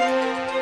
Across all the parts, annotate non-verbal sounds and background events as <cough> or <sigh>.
All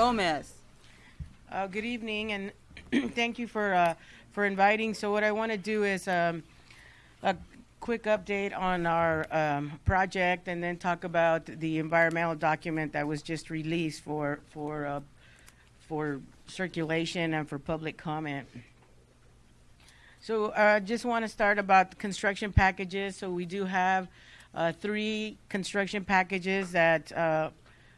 Gomez. Uh, good evening, and <clears throat> thank you for uh, for inviting. So, what I want to do is um, a quick update on our um, project, and then talk about the environmental document that was just released for for uh, for circulation and for public comment. So, I uh, just want to start about construction packages. So, we do have uh, three construction packages that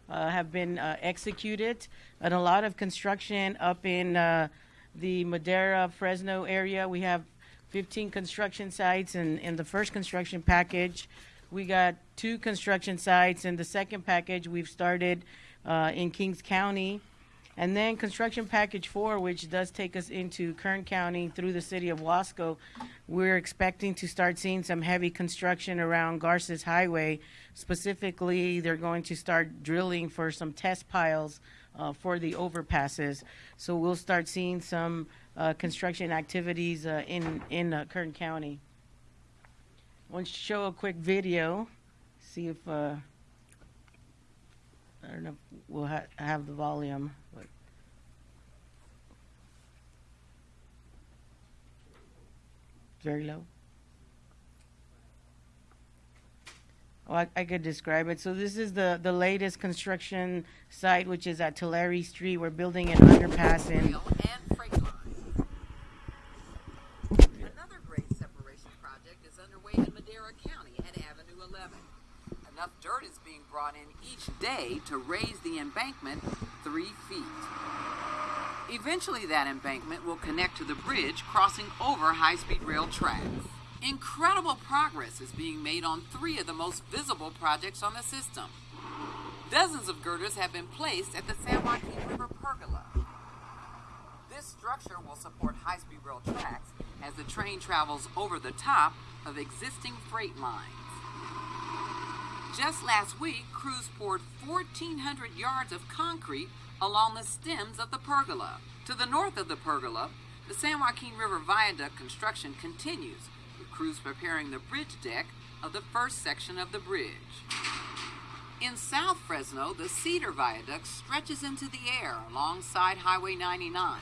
uh, have been uh, executed, and a lot of construction up in uh, the Madera Fresno area. We have 15 construction sites, and in the first construction package, we got two construction sites. In the second package, we've started uh, in Kings County. And then construction package four, which does take us into Kern County through the city of Wasco, we're expecting to start seeing some heavy construction around Garces Highway. Specifically, they're going to start drilling for some test piles uh, for the overpasses. So we'll start seeing some uh, construction activities uh, in in uh, Kern County. I want to show a quick video, see if uh, I don't know if we'll ha- have the volume. But very low. Oh, I, I could describe it. So this is the, the latest construction site, which is at Tulare Street. We're building an underpass in. Another separation project is underway in County at Avenue 11. Enough dirt is being brought in each day to raise the embankment three feet. Eventually, that embankment will connect to the bridge crossing over high speed rail tracks. Incredible progress is being made on three of the most visible projects on the system. Dozens of girders have been placed at the San Joaquin River Pergola. This structure will support high speed rail tracks as the train travels over the top of existing freight lines. Just last week, crews poured 1,400 yards of concrete along the stems of the pergola. To the north of the pergola, the San Joaquin River Viaduct construction continues, with crews preparing the bridge deck of the first section of the bridge. In South Fresno, the Cedar Viaduct stretches into the air alongside Highway 99.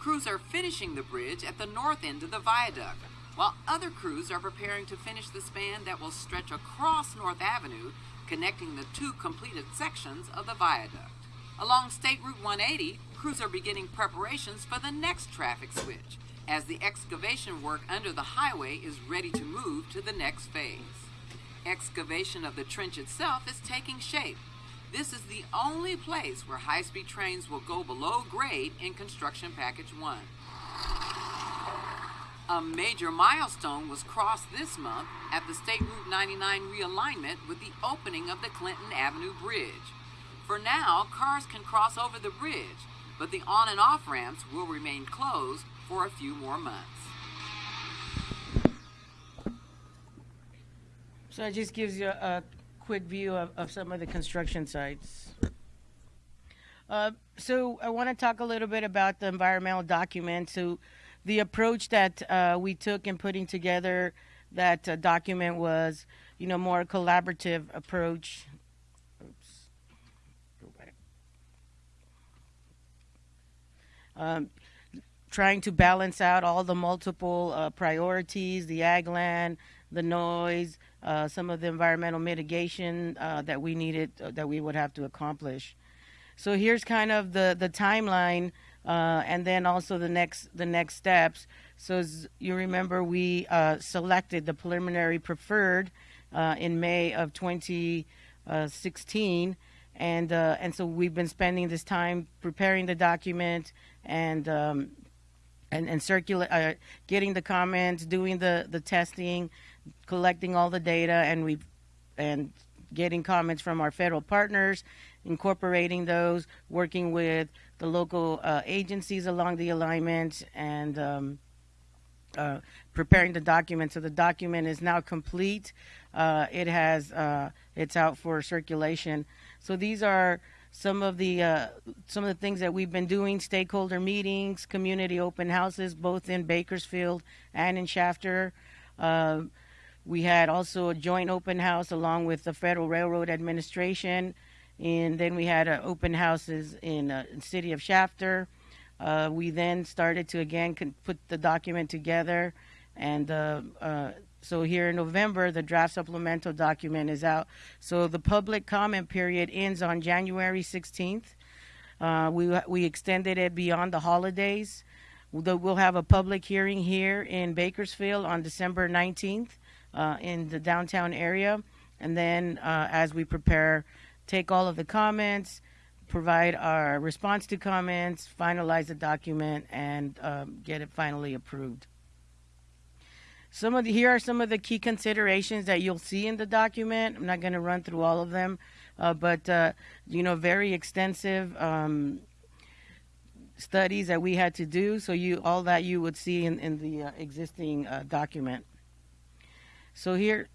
Crews are finishing the bridge at the north end of the viaduct, while other crews are preparing to finish the span that will stretch across North Avenue, connecting the two completed sections of the viaduct. Along State Route 180, crews are beginning preparations for the next traffic switch, as the excavation work under the highway is ready to move to the next phase. Excavation of the trench itself is taking shape. This is the only place where high speed trains will go below grade in Construction Package 1. A major milestone was crossed this month at the State Route 99 realignment with the opening of the Clinton Avenue Bridge. For now, cars can cross over the bridge, but the on and off ramps will remain closed for a few more months. So it just gives you a quick view of, of some of the construction sites. Uh, so I want to talk a little bit about the environmental document. So the approach that uh, we took in putting together that uh, document was, you know, more collaborative approach. Oops. Go back. Um, trying to balance out all the multiple uh, priorities, the ag land, the noise, uh, some of the environmental mitigation uh, that we needed, uh, that we would have to accomplish. So here's kind of the the timeline, uh, and then also the next the next steps. So as you remember, we uh, selected the preliminary preferred in May of 2016, and uh, and so we've been spending this time preparing the document and um, and and circulate, uh, getting the comments, doing the the testing, collecting all the data, and we and getting comments from our federal partners, incorporating those, working with the local uh, agencies along the alignment, and um, uh, preparing the document. So the document is now complete. Uh, it has uh, it's out for circulation. So these are some of the uh, some of the things that we've been doing: stakeholder meetings, community open houses, both in Bakersfield and in Shafter. Uh, we had also a joint open house along with the Federal Railroad Administration, and then we had uh, open houses in uh, the city of Shafter. Uh, we then started to again put the document together, and uh, uh, so here in November, the draft supplemental document is out. So the public comment period ends on January 16th. Uh, we we extended it beyond the holidays. We'll have a public hearing here in Bakersfield on December 19th uh, in the downtown area, and then uh, as we prepare, take all of the comments, provide our response to comments, finalize the document, and um, get it finally approved. Some of the, here are some of the key considerations that you'll see in the document. I'm not going to run through all of them, uh, but uh, you know, very extensive um, studies that we had to do. So you all that you would see in, in the uh, existing uh, document. So here,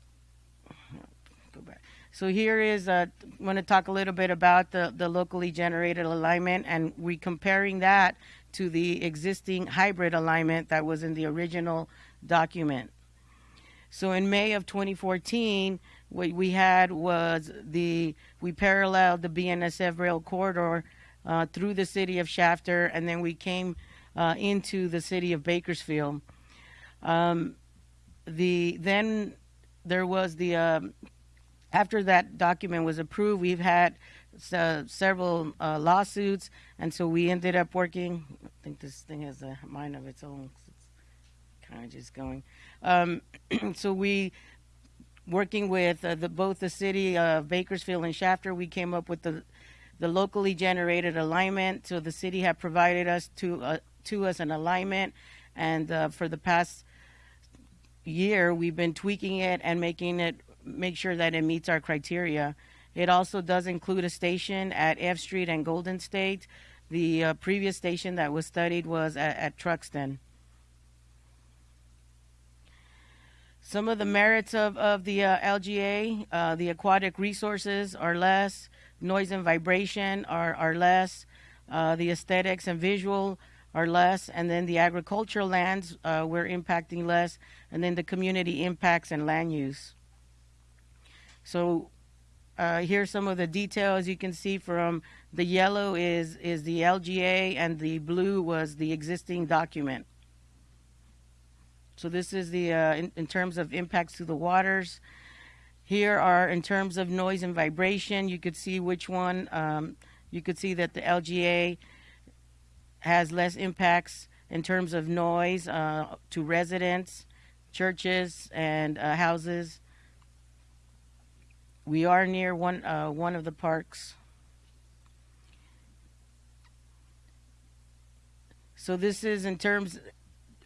go back. So here is uh, want to talk a little bit about the, the locally generated alignment, and we comparing that to the existing hybrid alignment that was in the original document. So in May of 2014, what we had was the we paralleled the BNSF rail corridor uh, through the city of Shafter, and then we came uh, into the city of Bakersfield. Um, the then there was the um, after that document was approved, we've had uh, several uh, lawsuits, and so we ended up working. I think this thing has a mind of its own. Of just going. Um, <clears throat> so we working with uh, the, both the city of Bakersfield and Shafter, we came up with the the locally generated alignment. So the city had provided us to uh, to us an alignment, and uh, for the past year, we've been tweaking it and making it make sure that it meets our criteria. It also does include a station at F Street and Golden State. The uh, previous station that was studied was at, at Truxtun. Some of the merits of, of the uh, LGA, uh, the aquatic resources are less, noise and vibration are, are less, uh, the aesthetics and visual are less, and then the agricultural lands uh, we're impacting less, and then the community impacts and land use. So uh, here's some of the details you can see from the yellow is is the LGA and the blue was the existing document. So this is the uh, in, in, terms of impacts to the waters. Here are in terms of noise and vibration. You could see which one. Um, you could see that the LGA has less impacts in terms of noise uh, to residents, churches, and uh, houses. We are near one uh, one of the parks. So this is in terms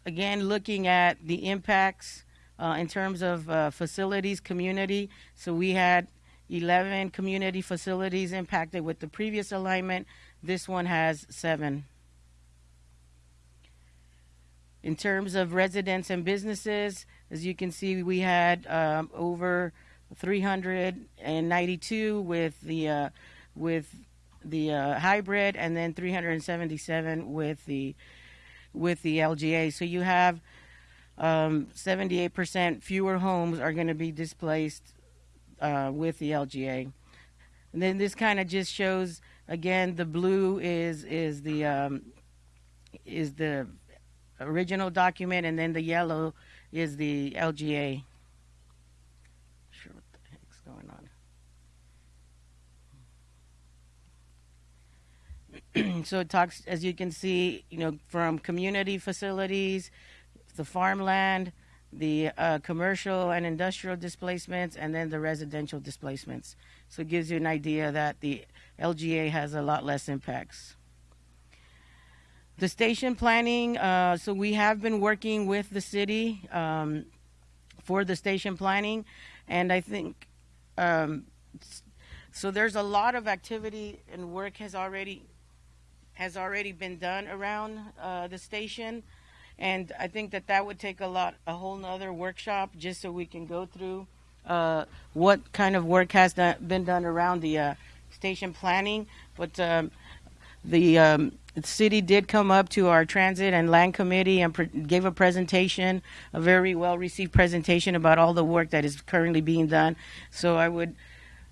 again, looking at the impacts uh, in terms of uh, facilities, community. So we had 11 community facilities impacted with the previous alignment. This one has seven. In terms of residents and businesses, as you can see, we had um, over 392 with the uh, with the uh, hybrid, and then 377 with the with the LGA. So you have um, 78% fewer homes are going to be displaced uh, with the LGA. And then this kind of just shows again the blue is is the um, is the original document, and then the yellow is the LGA. Sure, what the heck's going on? <clears throat> so it talks, as you can see, you know, from community facilities, the farmland, the uh, commercial and industrial displacements, and then the residential displacements. So it gives you an idea that the LGA has a lot less impacts. The station planning, uh, so we have been working with the city um, for the station planning, and I think um, so. There's a lot of activity and work has already has already been done around uh, the station, and I think that that would take a lot a whole nother workshop just so we can go through uh, what kind of work has done, been done around the uh, station planning. But um, the um, city did come up to our transit and land committee and gave a presentation, a very well received presentation about all the work that is currently being done. So I would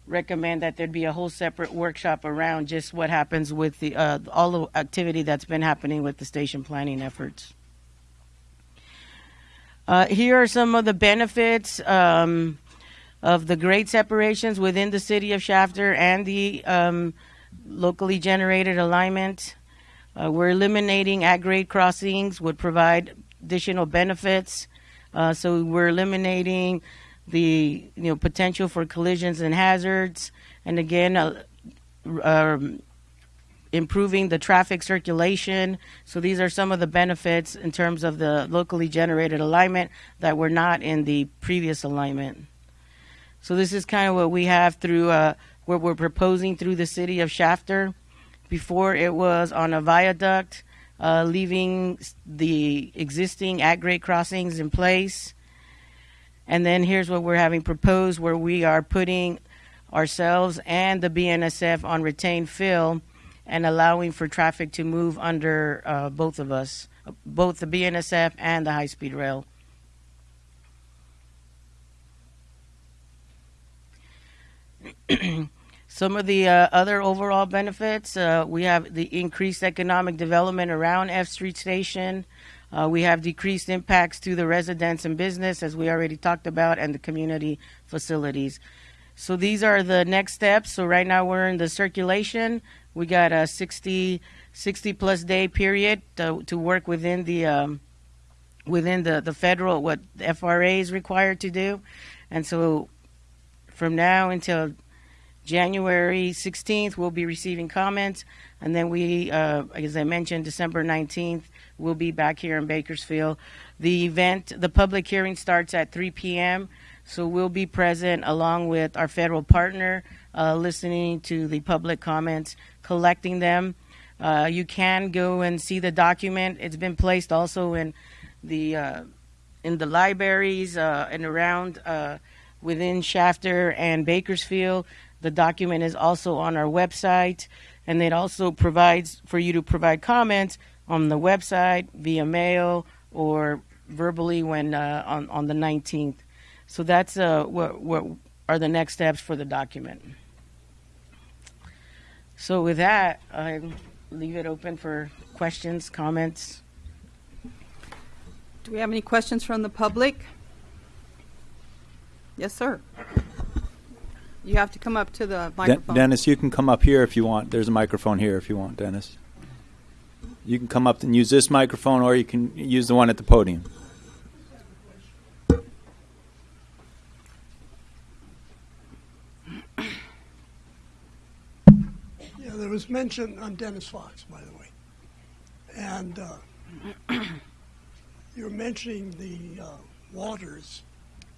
recommend that there'd be a whole separate workshop around just what happens with the uh, all the activity that's been happening with the station planning efforts. Uh, here are some of the benefits um, of the grade separations within the city of Shafter and the um, locally generated alignment. Uh, we're eliminating at grade crossings, would provide additional benefits. Uh, so we're eliminating the you know potential for collisions and hazards, and again, uh, um, improving the traffic circulation. So these are some of the benefits in terms of the locally generated alignment that were not in the previous alignment. So this is kind of what we have through uh, what we're proposing through the city of Shafter. Before it was on a viaduct, uh, leaving the existing at grade crossings in place. And then here's what we're having proposed, where we are putting ourselves and the BNSF on retained fill and allowing for traffic to move under uh, both of us, both the BNSF and the high speed rail. <clears throat> Some of the uh, other overall benefits uh, we have the increased economic development around F Street Station. Uh, we have decreased impacts to the residents and business, as we already talked about, and the community facilities. So these are the next steps. So right now we're in the circulation. We got a 60, 60 plus day period to, to work within the um, within the, the federal what the FRA is required to do, and so from now until January 16th, we'll be receiving comments, and then we, uh, as I mentioned, December 19th, we'll be back here in Bakersfield. The event, the public hearing starts at 3 p.m., so we'll be present along with our federal partner, uh, listening to the public comments, collecting them. Uh, you can go and see the document. It's been placed also in the uh, in the libraries uh, and around uh, within Shafter and Bakersfield. The document is also on our website, and it also provides for you to provide comments on the website via mail or verbally when uh, on on the 19th. So that's uh, what what are the next steps for the document. So with that, I leave it open for questions, comments. Do we have any questions from the public? Yes, sir. You have to come up to the De- Dennis, you can come up here if you want. There's a microphone here if you want, Dennis. You can come up and use this microphone, or you can use the one at the podium. Yeah, there was mention on Dennis Fox, by the way. And uh, <coughs> you're mentioning the uh, waters.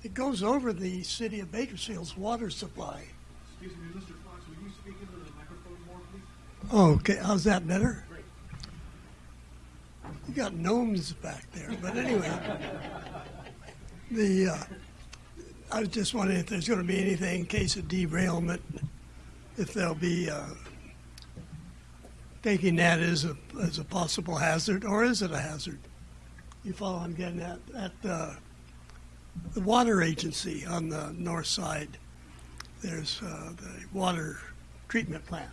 It goes over the city of Bakersfield's water supply. Excuse me, Mr. Fox, will you speak into the microphone more, please? Oh, okay, how's that better? You got gnomes back there, but anyway. <laughs> the uh, I was just wondering if there's going to be anything in case of derailment, if there'll be uh, taking that as a as a possible hazard, or is it a hazard? You follow I'm getting at? At uh, the water agency on the north side, there's uh, the water treatment plant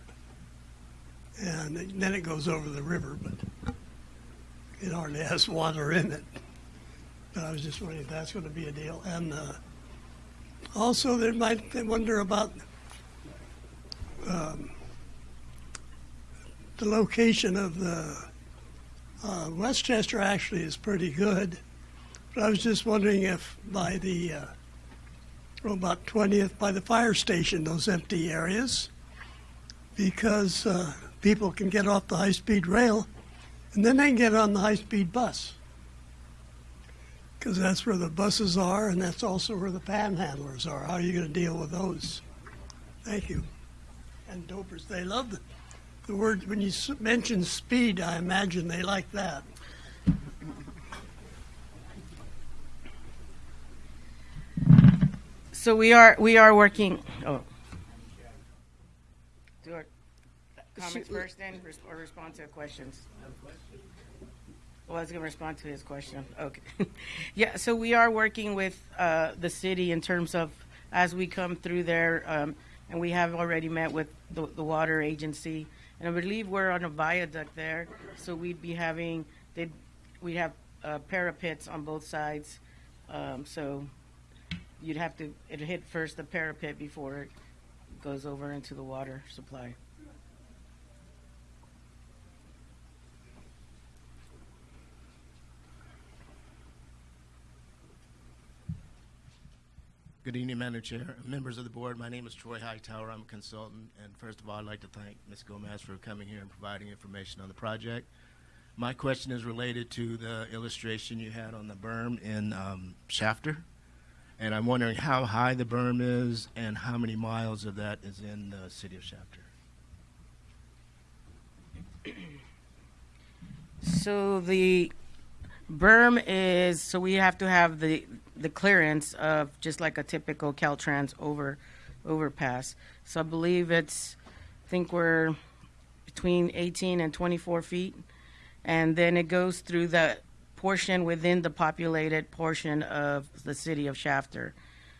and then it goes over the river, but it hardly has water in it. But I was just wondering if that's going to be a deal. And uh, also, there might they wonder about um, the location of the uh, Westchester. Actually, is pretty good, but I was just wondering if by the uh, well, about 20th by the fire station, those empty areas because uh, people can get off the high-speed rail and then they can get on the high-speed bus. Because that's where the buses are and that's also where the panhandlers are. How are you going to deal with those? Thank you. And dopers, they love the, the word, when you mention speed, I imagine they like that. So we are we are working. Oh, do our comments first, then or respond to questions. Well, I was going to respond to his question. Okay, <laughs> yeah. So we are working with uh, the city in terms of as we come through there, um, and we have already met with the, the water agency, and I believe we're on a viaduct there, so we'd be having we'd have uh, parapets on both sides, um, so you'd have to it hit first the parapet before it goes over into the water supply. Good evening, Madam Chair, members of the board. My name is Troy Hightower. I'm a consultant, and first of all, I'd like to thank Ms. Gomez for coming here and providing information on the project. My question is related to the illustration you had on the berm in um, Shafter, and I'm wondering how high the berm is and how many miles of that is in the city of Shafter. <clears throat> So the berm is so we have to have the the clearance of just like a typical Caltrans over overpass. So I believe it's I think we're between 18 and 24 feet, and then it goes through the portion within the populated portion of the city of Shafter.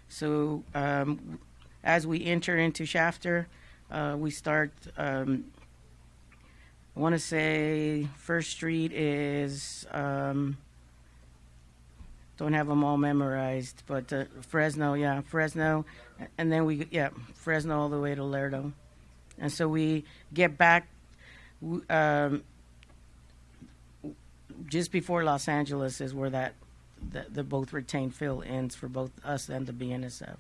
So um, as we enter into Shafter, uh, we start. Um, I want to say First Street is um, don't have them all memorized, but uh, Fresno, yeah, Fresno, and then we yeah Fresno all the way to Lerdo, and so we get back um, just before Los Angeles is where that the, the both retained fill ends for both us and the BNSF.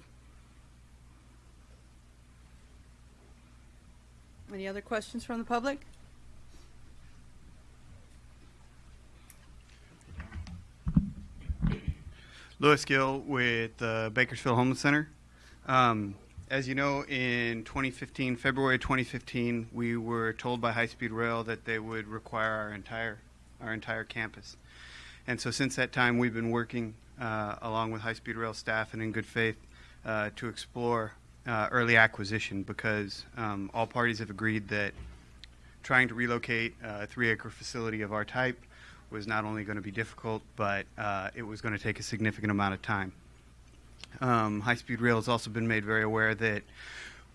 Any other questions from the public? Louis Gill with the Bakersfield Homeless Center. Um, as you know, in 2015, February 2015, we were told by High Speed Rail that they would require our entire our entire campus. And so, since that time, we've been working uh, along with High Speed Rail staff and in good faith uh, to explore uh, early acquisition because um, all parties have agreed that trying to relocate a three acre facility of our type was not only going to be difficult, but uh, it was going to take a significant amount of time. Um, High Speed Rail has also been made very aware that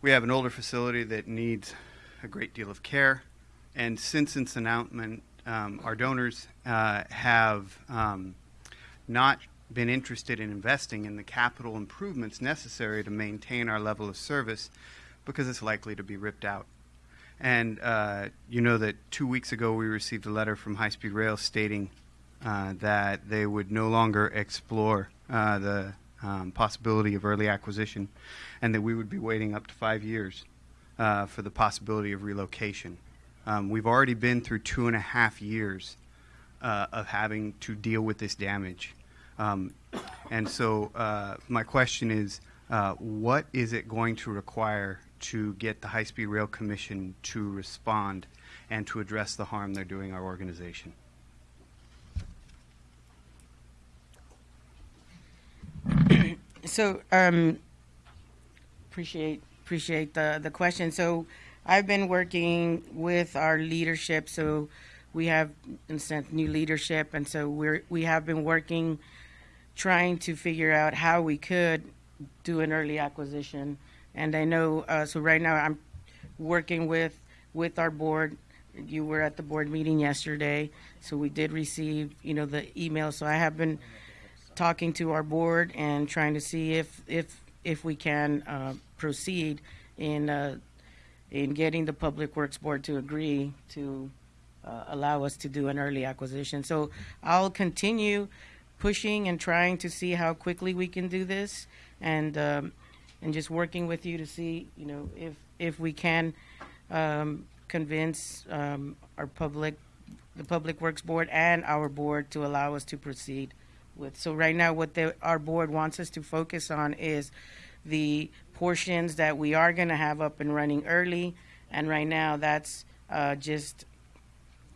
we have an older facility that needs a great deal of care. And since its announcement, um, our donors uh, have um, not been interested in investing in the capital improvements necessary to maintain our level of service because it's likely to be ripped out. And uh, you know that two weeks ago we received a letter from High Speed Rail stating uh, that they would no longer explore uh, the um, possibility of early acquisition and that we would be waiting up to five years uh, for the possibility of relocation. Um, we've already been through two and a half years uh, of having to deal with this damage. Um, and so, uh, my question is uh, what is it going to require to get the High Speed Rail Commission to respond and to address the harm they're doing our organization? So, um, appreciate appreciate the the question. So, I've been working with our leadership. So, we have sent new leadership, and so we're we have been working, trying to figure out how we could do an early acquisition. And I know, uh, so right now I'm working with with our board. You were at the board meeting yesterday, so we did receive, you know, the email. So I have been talking to our board and trying to see if if if we can uh, proceed in uh, in getting the public works board to agree to uh, allow us to do an early acquisition. So I'll continue pushing and trying to see how quickly we can do this, and um, and just working with you to see, you know, if if we can um, convince um, our public, the Public Works Board and our board to allow us to proceed with. So right now, what the, our board wants us to focus on is the portions that we are going to have up and running early. And right now, that's uh, just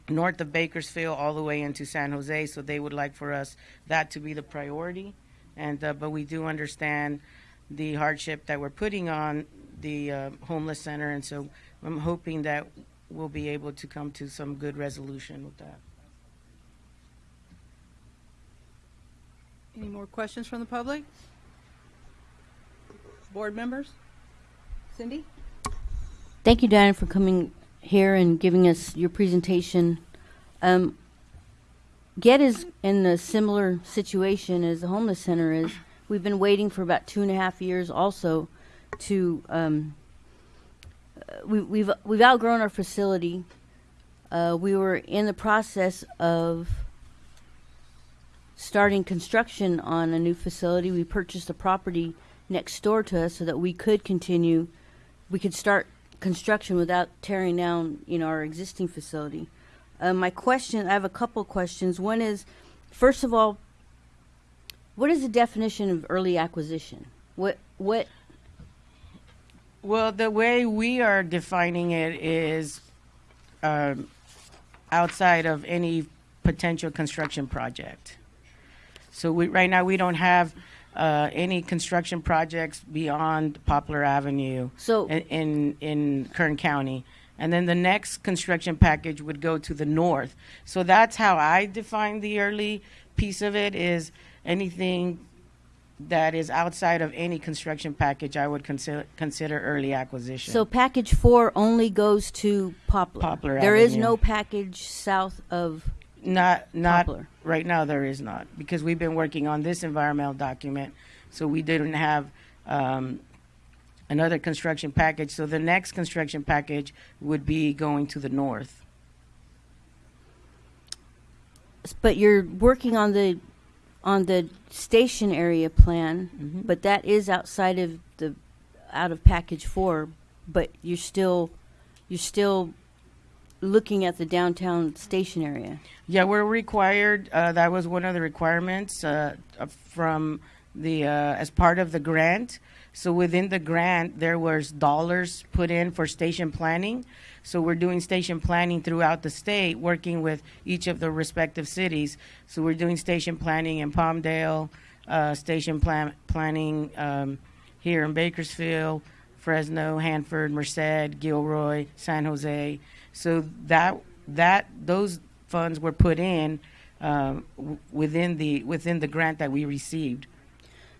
north of Bakersfield all the way into San Jose. So they would like for us that to be the priority. And uh, but we do understand the hardship that we're putting on the uh, homeless center, and so I'm hoping that we'll be able to come to some good resolution with that. Any more questions from the public? Board members? Cindy? Thank you, Diana, for coming here and giving us your presentation. Um, GET is in a similar situation as the homeless center is. We've been waiting for about two and a half years also to, um, uh, we, we've, we've outgrown our facility. Uh, we were in the process of starting construction on a new facility. We purchased a property next door to us so that we could continue, we could start construction without tearing down, you know, our existing facility. Uh, my question, I have a couple questions. One is, first of all, what is the definition of early acquisition? What what Well, the way we are defining it is um, outside of any potential construction project. So we, right now, we don't have uh, any construction projects beyond Poplar Avenue So- in, in in Kern County. And then the next construction package would go to the north. So that's how I define the early piece of it is anything that is outside of any construction package, I would consider consider early acquisition. so package four only goes to Poplar. Poplar There is Avenue. no package south of. Not not Poplar. right now. There is not because we've been working on this environmental document, so we didn't have um, another construction package. So the next construction package would be going to the north. But you're working on the on the station area plan, Mm-hmm. but that is outside of the out of package four. But you're still you're still looking at the downtown station area. Yeah, we're required. Uh, that was one of the requirements uh, from the uh, as part of the grant. So within the grant, there was dollars put in for station planning. So we're doing station planning throughout the state, working with each of the respective cities. So we're doing station planning in Palmdale, uh, station plan- planning um, here in Bakersfield, Fresno, Hanford, Merced, Gilroy, San Jose. So that that those funds were put in w- within the within the grant that we received.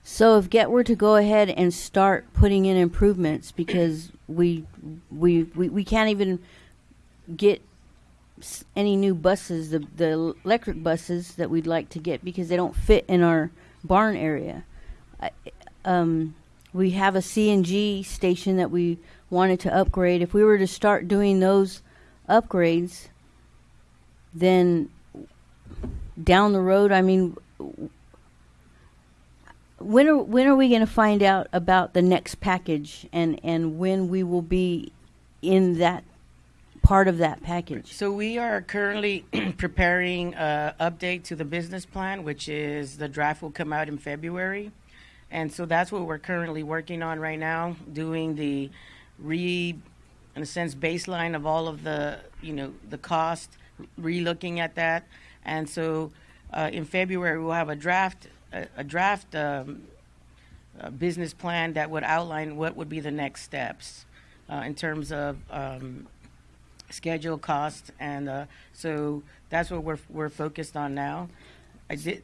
So if GET were to go ahead and start putting in improvements because we we we, we can't even get any new buses, the the electric buses that we'd like to get because they don't fit in our barn area. I, um, we have a CNG station that we wanted to upgrade. If we were to start doing those upgrades, then down the road, I mean, when are when are we going to find out about the next package and and when we will be in that part of that package? So we are currently <clears throat> preparing an update to the business plan, which is the draft will come out in February, and so that's what we're currently working on right now, doing the re, in a sense, baseline of all of the you know the cost, re-looking at that, and so uh, in February we'll have a draft a, a draft um, a business plan that would outline what would be the next steps uh, in terms of um, schedule cost and uh, so that's what we're we're focused on now. I did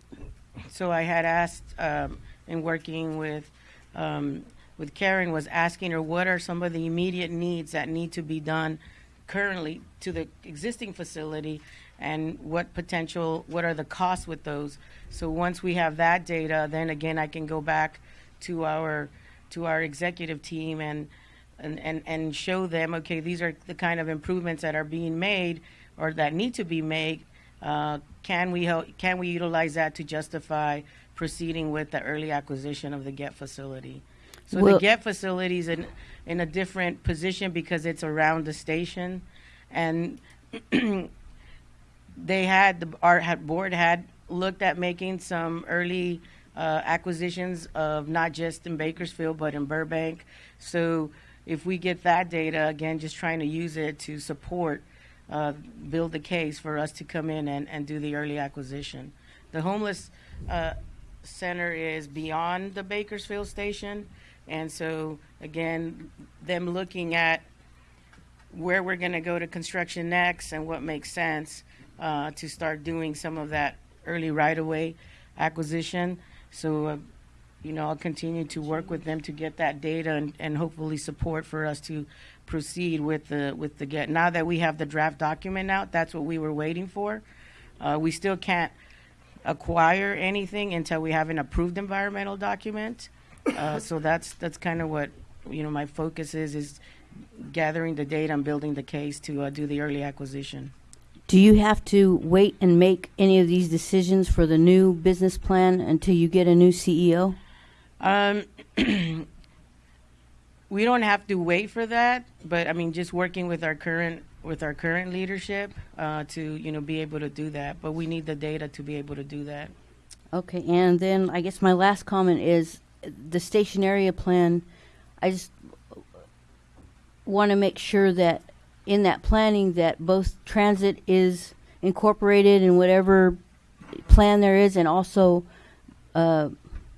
so I had asked um, in working with um, with Karen was asking her what are some of the immediate needs that need to be done currently to the existing facility and what potential what are the costs with those so once we have that data then again I can go back to our to our executive team and and, and, and show them, okay, these are the kind of improvements that are being made or that need to be made. Uh, can we help, can we utilize that to justify proceeding with the early acquisition of the GET facility? So Well- the GET facility is in, in a different position because it's around the station. And <clears throat> they had, the art had, board had looked at making some early uh, acquisitions of not just in Bakersfield, but in Burbank. So if we get that data, again, just trying to use it to support, uh, build the case for us to come in and, and do the early acquisition. The homeless uh, center is beyond the Bakersfield station. And so, again, them looking at where we're going to go to construction next and what makes sense uh, to start doing some of that early right of way acquisition. So, uh, you know, I'll continue to work with them to get that data and, and hopefully support for us to proceed with the with the GET. Now that we have the draft document out, that's what we were waiting for. Uh, we still can't acquire anything until we have an approved environmental document. Uh, so that's that's kind of what you know my focus is is gathering the data and building the case to uh, do the early acquisition. Do you have to wait and make any of these decisions for the new business plan until you get a new CEO? Um, <clears throat> we don't have to wait for that, but I mean, just working with our current with our current leadership uh, to you know be able to do that. But we need the data to be able to do that. Okay, and then I guess my last comment is the station area plan. I just want to make sure that in that planning that both transit is incorporated in whatever plan there is, and also uh,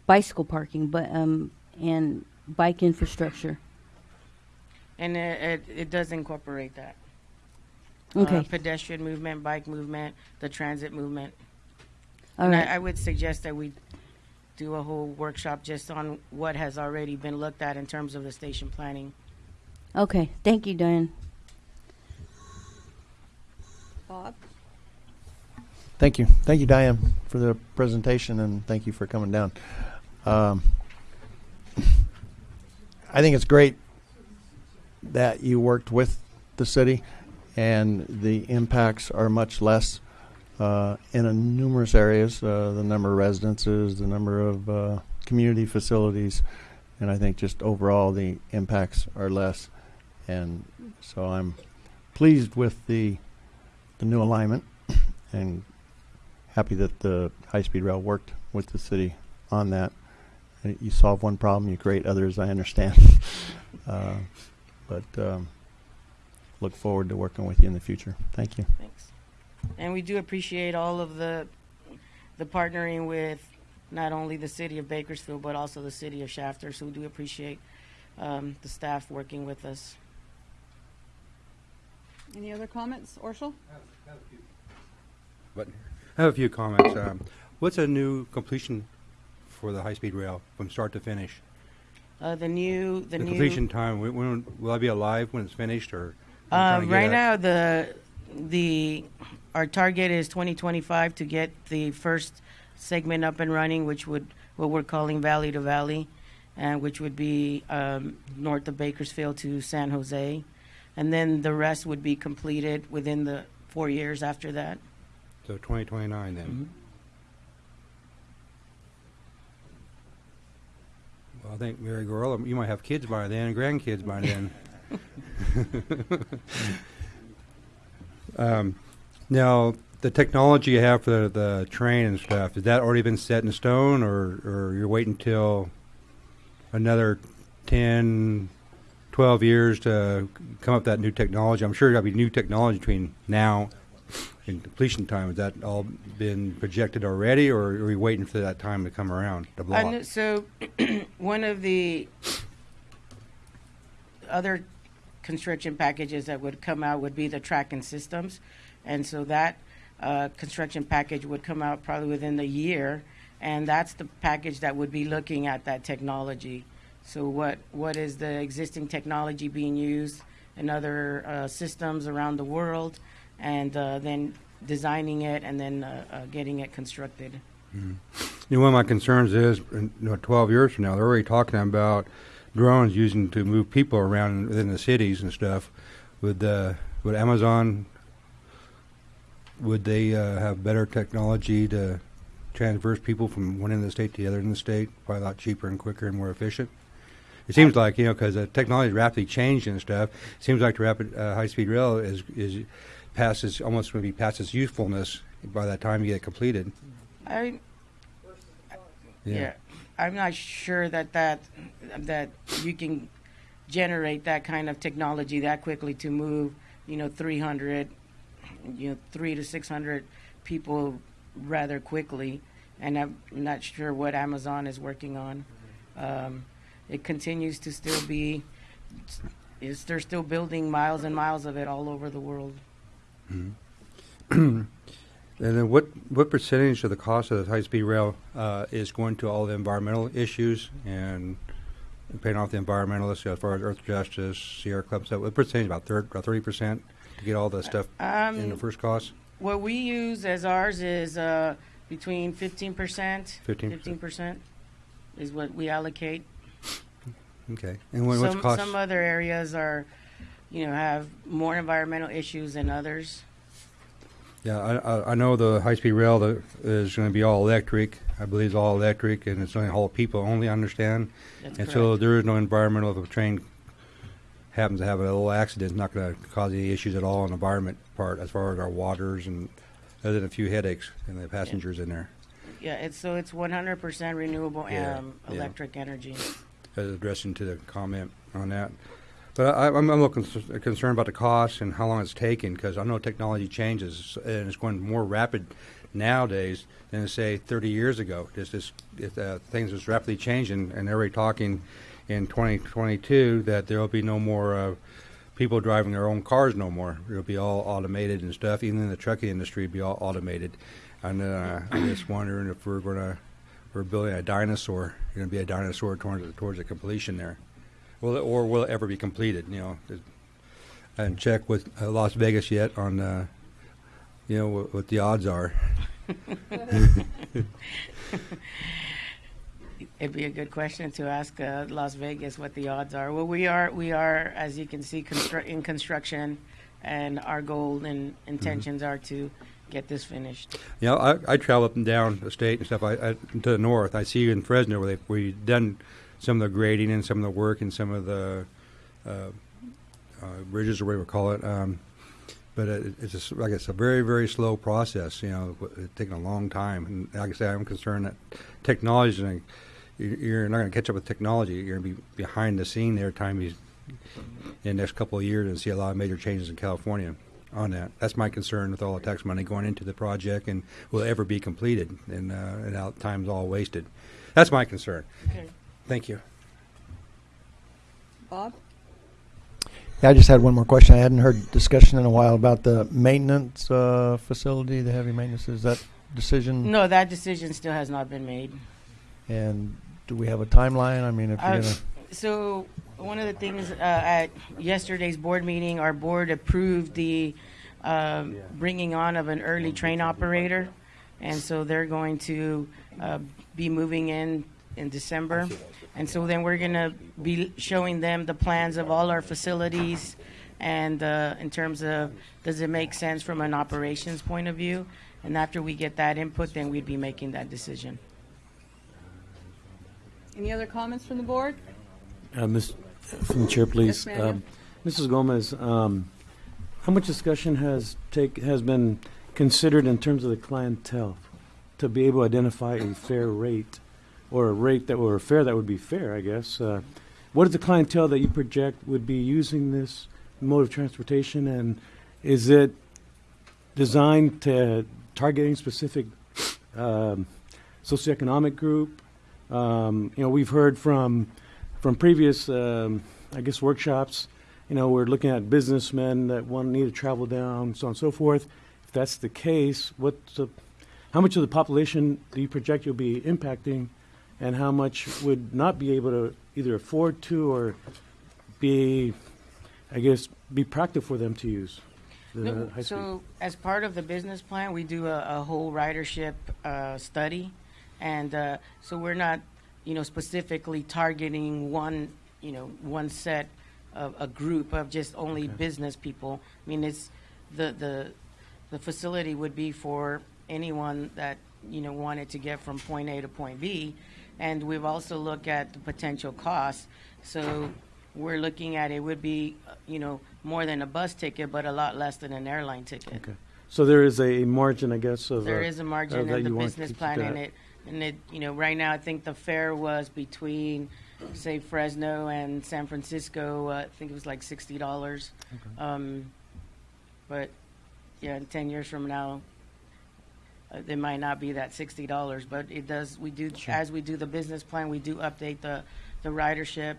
bicycle parking, but um, and bike infrastructure. And it, it, it does incorporate that. Okay. Uh, pedestrian movement, bike movement, the transit movement. All and right. I, I would suggest that we do a whole workshop just on what has already been looked at in terms of the station planning. Okay. Thank you, Diane. Bob? Thank you. Thank you, Diane, for the presentation, and thank you for coming down. Um, I think it's great that you worked with the city, and the impacts are much less uh, in a numerous areas. Uh, the number of residences, the number of uh, community facilities, and I think just overall the impacts are less. And so I'm pleased with the the new alignment <coughs> and happy that the high speed rail worked with the city on that. And you solve one problem, you create others. I understand, <laughs> uh, but um, look forward to working with you in the future. Thank you. Thanks. And we do appreciate all of the the partnering with not only the city of Bakersfield but also the city of Shafter. So we do appreciate um, the staff working with us. Any other comments? Orshel? But I have a few comments. Um, what's a new completion for the high-speed rail from start to finish? Uh, the new the, The, new completion time. When, when will I be alive when it's finished, or? Uh, trying to get right now, the the our target is 2025 to get the first segment up and running, which would what we're calling Valley to Valley, and which would be um, north of Bakersfield to San Jose, and then the rest would be completed within the four years after that. So 2029 then. Mhm. Well, I think Mary Gorilla, you might have kids by then, and grandkids by then. <laughs> <laughs> um, now, the technology you have for the, the train and stuff, has that already been set in stone, or, or you're waiting until another 10, 12 years to come up with that new technology? I'm sure there'll be new technology between now and completion time. Has that all been projected already, or are we waiting for that time to come around? I block? so, <clears throat> one of the other construction packages that would come out would be the tracking systems, and so that uh, construction package would come out probably within the year, and that's the package that would be looking at that technology. So, what what is the existing technology being used in other uh, systems around the world, and uh, then designing it and then uh, uh, getting it constructed. You know, one of my concerns is, you know, 12 years from now, they're already talking about drones using to move people around within the cities and stuff. Would uh, would Amazon would they uh, have better technology to transverse people from one end of the state to the other end of the state? Probably a lot cheaper and quicker and more efficient. It seems like you know because the technology is rapidly changing and stuff. It seems like the rapid uh, high speed rail is is past its almost going to be past its usefulness by the time you get it completed. I, yeah. I'm not sure that that that you can generate that kind of technology that quickly to move, you know, 300, you know, three to 600 people rather quickly. And I'm not sure what Amazon is working on. Um, it continues to still be, is they're still building miles and miles of it all over the world. <clears throat> <clears throat> And then what what percentage of the cost of the high speed rail uh, is going to all the environmental issues and paying off the environmentalists as far as Earth Justice, Sierra Club stuff? What percentage? About third, about thirty percent to get all the stuff in the Um, first cost. What we use as ours is uh, between 15%, 15%. 15% is what we allocate. Okay. And when, what's some, cost? some other areas are, you know, have more environmental issues than others. Yeah, I, I, know the high speed rail that is going to be all electric. I believe it's all electric, and it's only haul people only. Understand? That's and so correct. there is no environmental. If a train happens to have a little accident, it's not going to cause any issues at all on the environment part, as far as our waters and other than a few headaches and the passengers in there. Yeah, it's so it's 100% renewable Yeah, um, yeah. electric energy. as addressing to the comment on that. But I, I'm, I'm a little cons- concerned about the cost and how long it's taking because I know technology changes and it's going more rapid nowadays than say 30 years ago. Just this, uh, things is rapidly changing and they're already talking in 2022 that there will be no more uh, people driving their own cars no more. It'll be all automated and stuff. Even in the trucking industry, be all automated. And uh, I'm just wondering if we're going to we're building a dinosaur. You're going to be a dinosaur towards towards the completion there. Will it, or will it ever be completed? You know, I haven't checked with uh, Las Vegas yet on, uh, you know, what, what the odds are. <laughs> It'd be a good question to ask uh, Las Vegas what the odds are. Well, we are we are as you can see constru- in construction, and our goal and intentions are to get this finished. You know, I, I travel up and down the state and stuff. I, I to the north. I see you in Fresno where they we done some of the grading and some of the work and some of the uh, uh, bridges or whatever you call it. Um, but it, it's just, like it's a very very slow process. You know, it's taking a long time. And like I say, I'm concerned that technology you- you're not going to catch up with technology. You're going to be behind the scene there. Time you in the next couple of years and see a lot of major changes in California on that. That's my concern with all the tax money going into the project and will ever be completed and, uh, and how time's all wasted. That's my concern. Okay. Thank you. Bob? Yeah, I just had one more question. I hadn't heard discussion in a while about the maintenance uh, facility, the heavy maintenance. Is that decision? No, that decision still has not been made. And do we have a timeline? I mean, if you're Uh, gonna, So one of the things uh, at yesterday's board meeting, our board approved the um, bringing on of an early train operator, and so they're going to uh, be moving in in December, and so then we're going to be showing them the plans of all our facilities, and uh, in terms of does it make sense from an operations point of view, and after we get that input, then we'd be making that decision. Any other comments from the board? Uh, Ms. From the chair, please. Yes, ma'am. Um, Mrs. Gomez, um, how much discussion has take has been considered in terms of the clientele to be able to identify a fair rate or a rate that a fare that would be fair? I guess. Uh, what is the clientele that you project would be using this mode of transportation, and is it designed to target any specific um, socioeconomic group? Um, you know, we've heard from from previous, um, I guess, workshops. You know, we're looking at businessmen that want need to travel down, so on and so forth. If that's the case, what's the, how much of the population do you project you'll be impacting, and how much would not be able to either afford to or be, I guess, be practical for them to use the No, high speed? So, as part of the business plan, we do a, a whole ridership uh, study, and uh, so we're not, you know, specifically targeting one, you know, one set of a group of just only business people. I mean, it's the the the facility would be for anyone that you know wanted to get from point A to point B, and we've also looked at the potential costs. So we're looking at it would be, you know, more than a bus ticket, but a lot less than an airline ticket. Okay. So there is a margin, I guess, of. There uh, is a margin in the you want to business plan, and it, and it, you know, right now, I think the fare was between, say, Fresno and San Francisco, uh, I think it was like sixty dollars. Um, but, yeah, in ten years from now, uh, it might not be that sixty dollars, but it does, we do, as we do the business plan, we do update the, the ridership,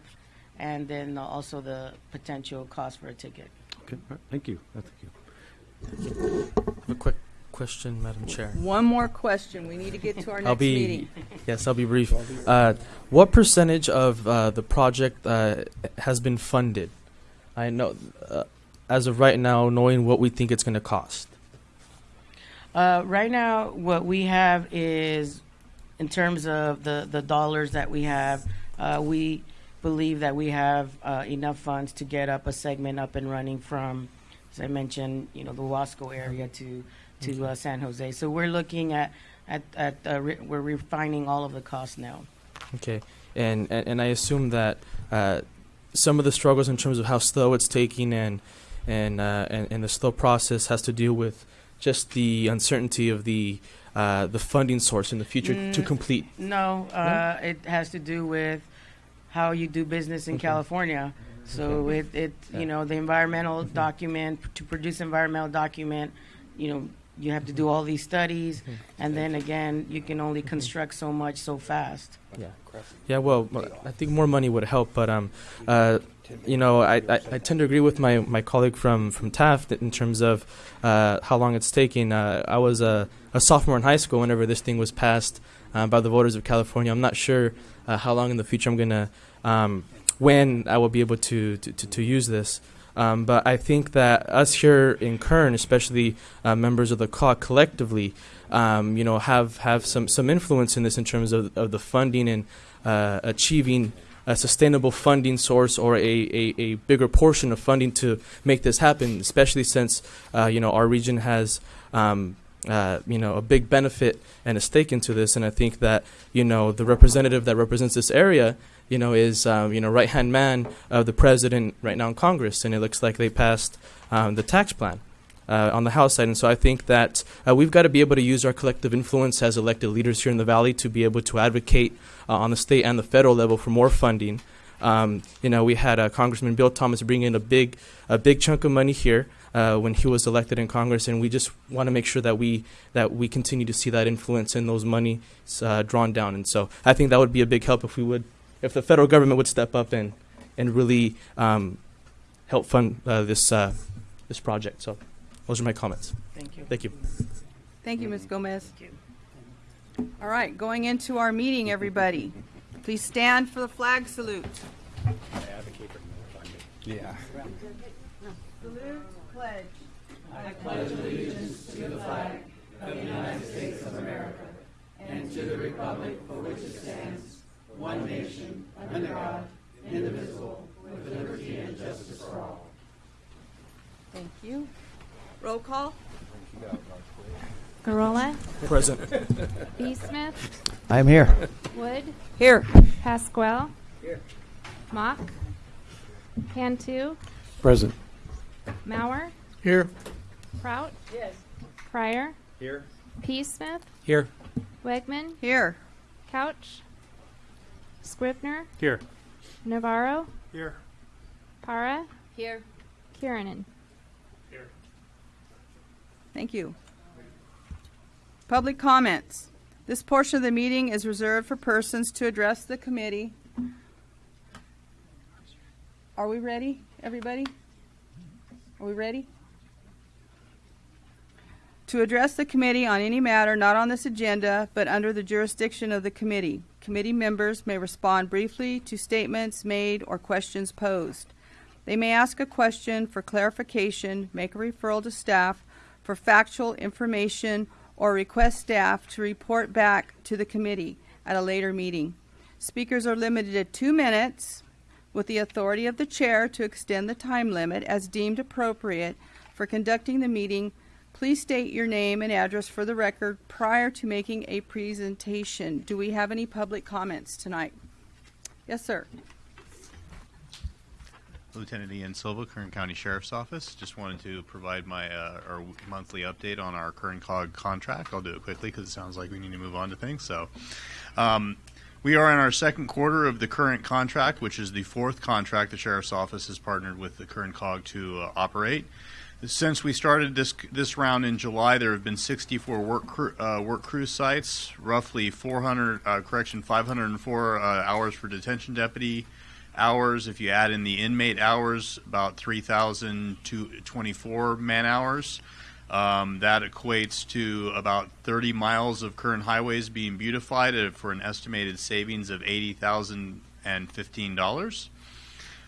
and then also the potential cost for a ticket. Okay, all right, thank you. Thank you. A quick question, Madam Chair. One more question. We need to get to our I'll next be meeting. yes, I'll be brief. Uh, what percentage of uh, the project uh, has been funded? I know, uh, as of right now, knowing what we think it's going to cost. Uh, right now, what we have is, in terms of the, the dollars that we have, uh, we believe that we have uh, enough funds to get up a segment up and running from, as I mentioned, you know, the Wasco area to to uh, San Jose. So we're looking at at, at uh, re- we're refining all of the costs now. Okay, and and, and I assume that uh, some of the struggles in terms of how slow it's taking and and uh, and, and the slow process has to do with just the uncertainty of the uh, the funding source in the future to Mm, complete. No, uh, it has to do with how you do business in Okay. California. So it, it you know, the environmental document, to produce environmental document, you know, you have to do all these studies, and then again, you can only construct so much so fast. Yeah. Yeah, well, I think more money would help, but um, uh, you know, I, I, I tend to agree with my, my colleague from, from Taft in terms of uh, how long it's taking. Uh, I was a, a sophomore in high school whenever this thing was passed uh, by the voters of California. I'm not sure uh, how long in the future I'm gonna um, when I will be able to to, to, to use this. Um, but I think that us here in Kern, especially uh, members of the CAW collectively, um, you know, have, have some, some influence in this in terms of, of the funding and uh, achieving a sustainable funding source or a, a, a bigger portion of funding to make this happen, especially since, uh, you know, our region has, um, uh, you know, a big benefit and a stake into this. And I think that, you know, the representative that represents this area, you know, is, um, you know, right-hand man of the president right now in Congress. And it looks like they passed um, the tax plan uh, on the House side. And so I think that uh, we've got to be able to use our collective influence as elected leaders here in the Valley to be able to advocate uh, on the state and the federal level for more funding. Um, you know, we had uh, Congressman Bill Thomas bring in a big, a big chunk of money here uh, when he was elected in Congress, and we just want to make sure that we that we continue to see that influence and those money uh, drawn down. And so I think that would be a big help if we would, if the federal government would step up and and really um, help fund this this project. So those are my comments. Thank you. Thank you. Thank you, Ms. Mm-hmm. Gomez. Thank you. All right, going into our meeting, everybody. Please stand for the flag salute. Yeah. Salute, pledge. I pledge allegiance to the flag of the United States of America and to the republic for which it stands, one nation, under God, indivisible, with liberty and justice for all. Thank you. Roll call. Garola, Present. B. Smith, I'm here. Wood, Here. Pasquale, Here. Mock, Cantu, Present. Mauer, Here. Prout. Yes. Pryor. Here. P. Smith, Here. Wegman, Here. Couch, Scribner, Here. Navarro, Here. Para, Here. Kiernan. Thank you. Public comments. This portion of the meeting is reserved for persons to address the committee. Are we ready, everybody? Are we ready? To address the committee on any matter not on this agenda, but under the jurisdiction of the committee. Committee members may respond briefly to statements made or questions posed. They may ask a question for clarification, make a referral to staff for factual information, or request staff to report back to the committee at a later meeting. Speakers are limited to two minutes with the authority of the chair to extend the time limit as deemed appropriate for conducting the meeting Please state your name and address for the record prior to making a presentation. Do we have any public comments tonight? Yes, sir. Lieutenant Ian Silva, Kern County Sheriff's Office. Just wanted to provide my uh, our monthly update on our Kern Cog contract. I'll do it quickly because it sounds like we need to move on to things. So, um, we are in our second quarter of the current contract, which is the fourth contract the Sheriff's Office has partnered with the Kern Cog to uh, operate. Since we started this this round in July, there have been 64 work cru- uh, work cruise sites, roughly 400 uh, correction 504 uh, hours for detention deputy hours. If you add in the inmate hours, about 3,024 man hours. Um, that equates to about 30 miles of Kern highways being beautified for an estimated savings of $80,015.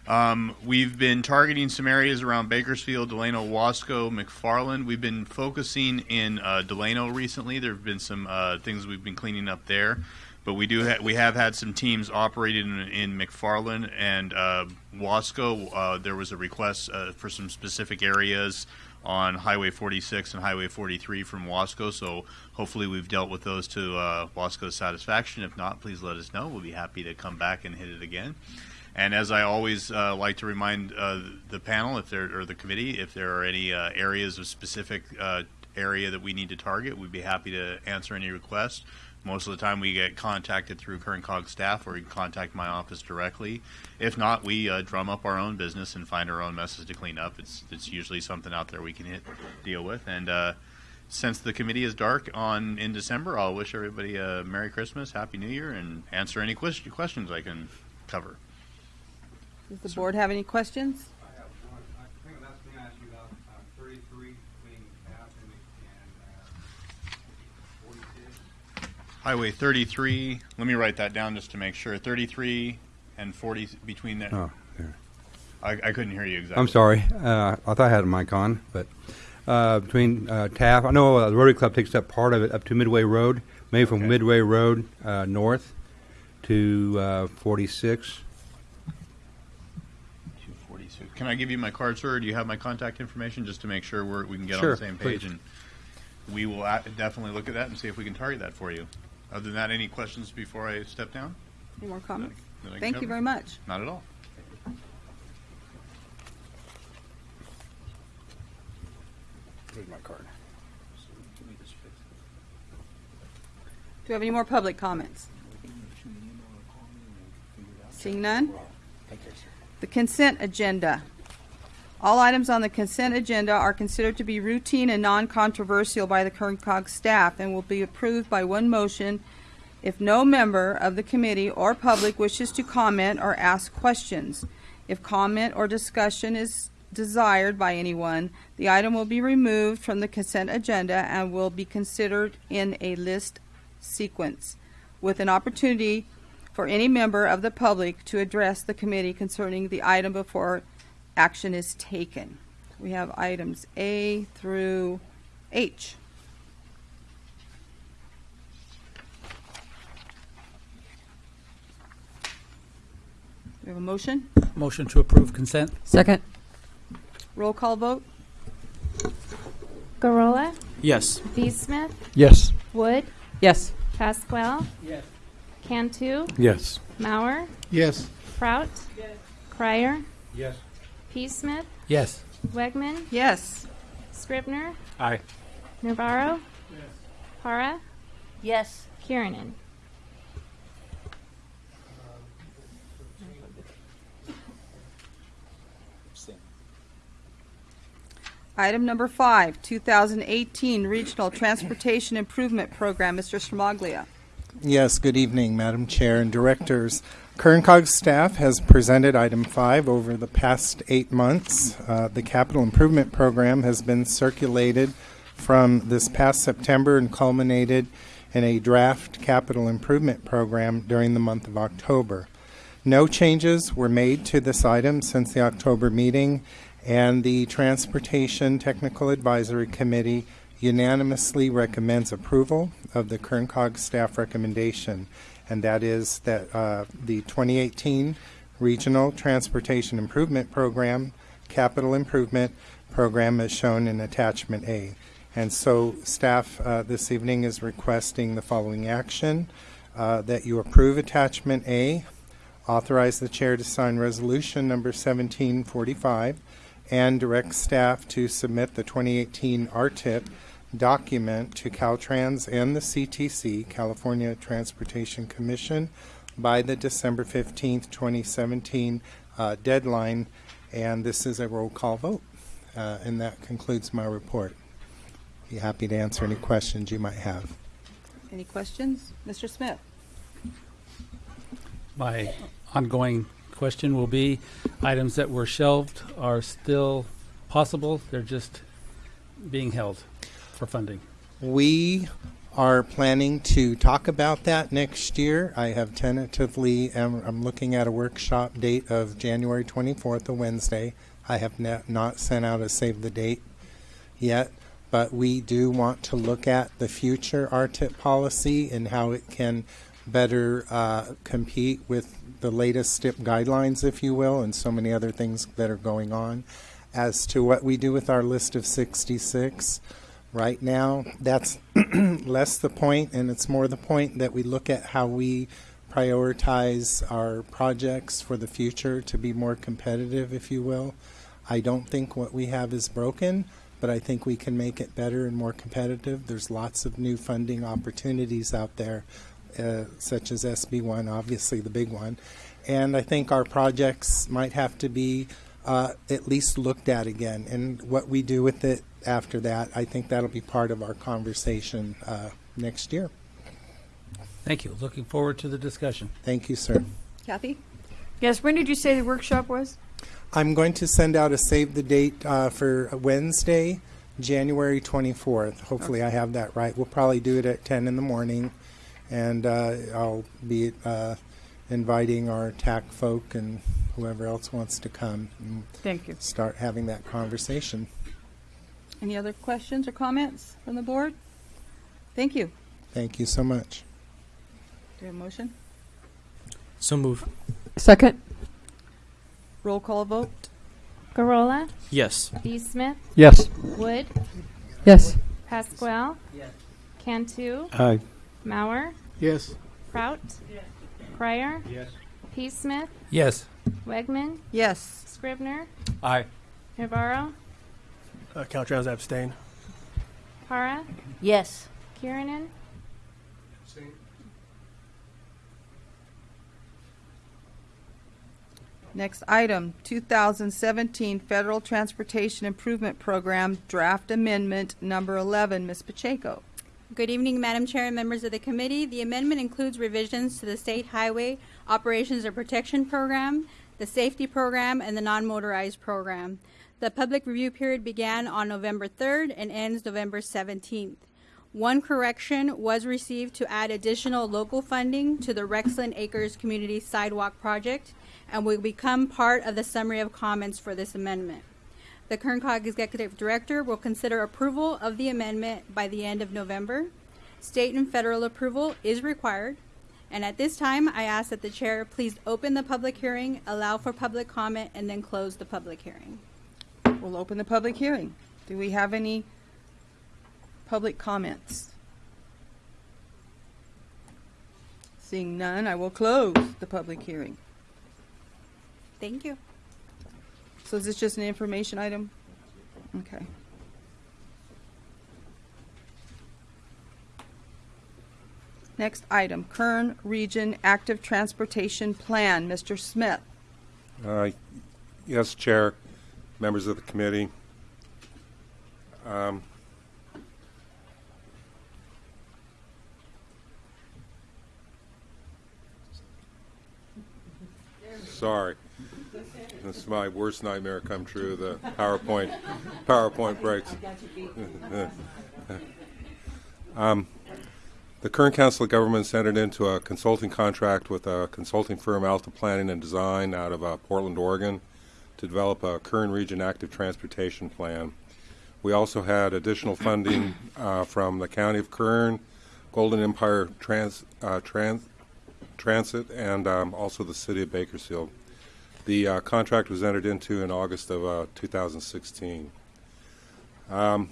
Um, we've been targeting some areas around Bakersfield, Delano, Wasco, McFarland. We've been focusing in uh, Delano recently. There have been some uh, things we've been cleaning up there, but we do ha- we have had some teams operating in, in McFarland and uh, Wasco. Uh, there was a request uh, for some specific areas on Highway 46 and Highway 43 from Wasco. So hopefully we've dealt with those to uh, Wasco's satisfaction. If not, please let us know. We'll be happy to come back and hit it again. And as I always uh, like to remind uh, the panel, if there or the committee, if there are any uh, areas of specific uh, area that we need to target, we'd be happy to answer any requests. Most of the time, we get contacted through Kern Cog staff, or you can contact my office directly. If not, we uh, drum up our own business and find our own messes to clean up. It's it's usually something out there we can hit, deal with. And uh, since the committee is dark on in December, I'll wish everybody a Merry Christmas, Happy New Year, and answer any question, questions I can cover. Does the board have any questions? Highway 33. Let me write that down just to make sure. 33 and 40 between there. Oh, there. I, I couldn't hear you exactly. I'm sorry. Uh, I thought I had a mic on, but uh, between uh, Taft, I know uh, the Rotary Club takes up part of it up to Midway Road, maybe from Okay. Midway Road uh, north to uh, 46. 246. Can I give you my card, sir? Or do you have my contact information just to make sure we're, we can get on the same page? please. And we will definitely look at that and see if we can target that for you. Other than that, any questions before I step down? Any more comments? that I can Thank you cover? very much. Not at all. Here's my card. Do we have any more public comments? Seeing none? The consent agenda. All items on the consent agenda are considered to be routine and non-controversial by the Kern Cog staff and will be approved by one motion if no member of the committee or public wishes to comment or ask questions. If comment or discussion is desired by anyone, the item will be removed from the consent agenda and will be considered in a list sequence with an opportunity for any member of the public to address the committee concerning the item before action is taken. We have items A through H. We have a motion? Motion to approve consent. Second. Roll call vote? Gorola, Yes. B. Smith, Yes. Wood, Yes. Pasquale, Yes. Cantu, Yes. Mauer, Yes. Prout, Yes. Pryor, Yes. P. Smith, Yes. Wegman, Yes. Scribner, Aye. Navarro, Yes. Para, Yes. Kiernan. Item number five, 2018 Regional Transportation Improvement Program. Mr. Stramaglia. Yes, good evening, Madam Chair and Directors. Kerncog staff has presented item five over the past eight months. Uh, the capital improvement program has been circulated from this past September and culminated in a draft capital improvement program during the month of October. No changes were made to this item since the October meeting, and the Transportation Technical Advisory Committee unanimously recommends approval of the Kerncog staff recommendation, and that is that uh, the 2018 Regional Transportation Improvement Program, Capital Improvement Program, is shown in Attachment A. And so staff uh, this evening is requesting the following action. uh, That you approve attachment A, authorize the chair to sign resolution number 1745, and direct staff to submit the 2018 RTIP document to Caltrans and the CTC, California Transportation Commission, by the December 15th, 2017 uh, deadline. And this is a roll call vote. Uh, And that concludes my report. Be happy to answer any questions you might have. Any questions? Mr. Smith? My ongoing question will be, items that were shelved are still possible, they're just being held for funding. We are planning to talk about that next year. I have tentatively, am, I'm looking at a workshop date of January 24th, a Wednesday. I have not sent out a save the date yet, but we do want to look at the future RTIP policy and how it can better uh, compete with the latest STIP guidelines, if you will, and so many other things that are going on. As to what we do with our list of 66, right now, that's <clears throat> less the point, and it's more the point that we look at how we prioritize our projects for the future to be more competitive, if you will. I don't think what we have is broken, but I think we can make it better and more competitive. There's lots of new funding opportunities out there, uh, such as SB1, obviously the big one. And I think our projects might have to be uh, at least looked at again. And what we do with it after that, I think that'll be part of our conversation uh, next year. Thank you. Looking forward to the discussion. Thank you, sir. Kathy? Yes, when did you say the workshop was? I'm going to send out a save the date uh, for Wednesday, January 24th. Hopefully, I have that right. We'll probably do it at 10 in the morning, and uh, I'll be uh, inviting our TAC folk and whoever else wants to come and Thank you. start having that conversation. Any other questions or comments from the board? Thank you. Thank you so much. Do you have a motion? So move. Second. Roll call vote? Garola, Yes. B. Smith, Yes. Wood, Yes. Pasquale, Yes. Cantu, Aye. Mauer, Yes. Prout, Pryor, Yes. P. Smith, Yes. Wegman, Yes. Scribner, Aye. Navarro, Uh, Caltrans abstain. Para, Yes. Kiernan, Next item, 2017 Federal Transportation Improvement Program Draft Amendment Number 11. Ms. Pacheco. Good evening, Madam Chair and members of the committee. The amendment includes revisions to the State Highway Operations and Protection Program, the Safety Program, and the Non-Motorized Program. The public review period began on November 3rd and ends November 17th. One correction was received to add additional local funding to the Rexland Acres Community Sidewalk Project and will become part of the summary of comments for this amendment. The Kern Cog Executive Director will consider approval of the amendment by the end of November. State and federal approval is required. And at this time, I ask that the chair please open the public hearing, allow for public comment, and then close the public hearing. We'll open the public hearing. Do we have any public comments? Seeing none, I will close the public hearing. Thank you. So is this just an information item? Okay. Next item, Kern Region Active Transportation Plan. Mr. Smith. Uh, Yes, Chair, members of the committee. Um, Sorry. This is my worst nightmare come true, the PowerPoint, PowerPoint breaks. <laughs> Um, The Kern Council of Governments entered into a consulting contract with a consulting firm, Alta Planning and Design, out of uh, Portland, Oregon, to develop a Kern Region Active Transportation Plan. We also had additional funding uh, from the County of Kern, Golden Empire Trans, uh, Trans, Transit, and um, also the City of Bakersfield. The uh, contract was entered into in August of uh, 2016. Um,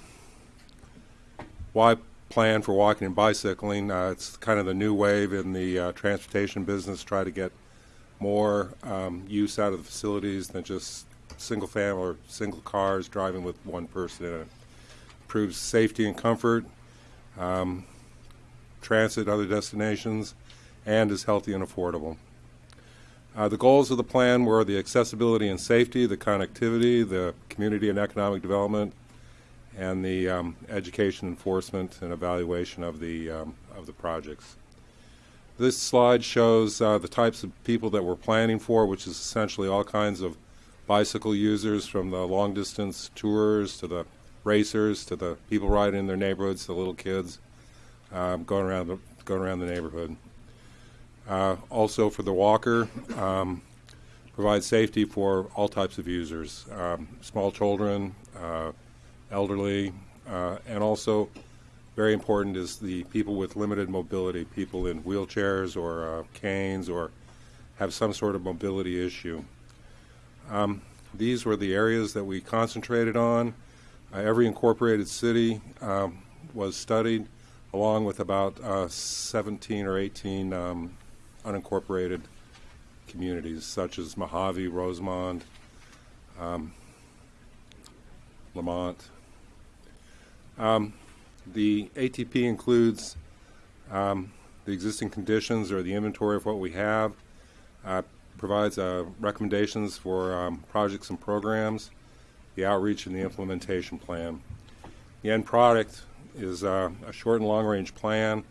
why plan for walking and bicycling? Uh, it's kind of the new wave in the uh, transportation business. Try to get more um, use out of the facilities than just single family or single cars driving with one person in it. Improves safety and comfort, um, transit, other destinations, and is healthy and affordable. Uh, the goals of the plan were the accessibility and safety, the connectivity, the community and economic development, and the um, education enforcement and evaluation of the um, of the projects. This slide shows uh, the types of people that we're planning for, which is essentially all kinds of bicycle users, from the long distance tours to the racers to the people riding in their neighborhoods, the little kids um, going around the going around the neighborhood. Uh, also for the walker, um, provide safety for all types of users, um, small children, uh, elderly, uh, and also very important is the people with limited mobility, people in wheelchairs or uh, canes or have some sort of mobility issue. Um, these were the areas that we concentrated on. Uh, every incorporated city um, was studied, along with about uh, 17 or 18 um, unincorporated communities, such as Mojave, Rosamond, um, Lamont. Um, the ATP includes um, the existing conditions or the inventory of what we have, uh, provides uh, recommendations for um, projects and programs, the outreach and the implementation plan. The end product is uh, a short and long range plan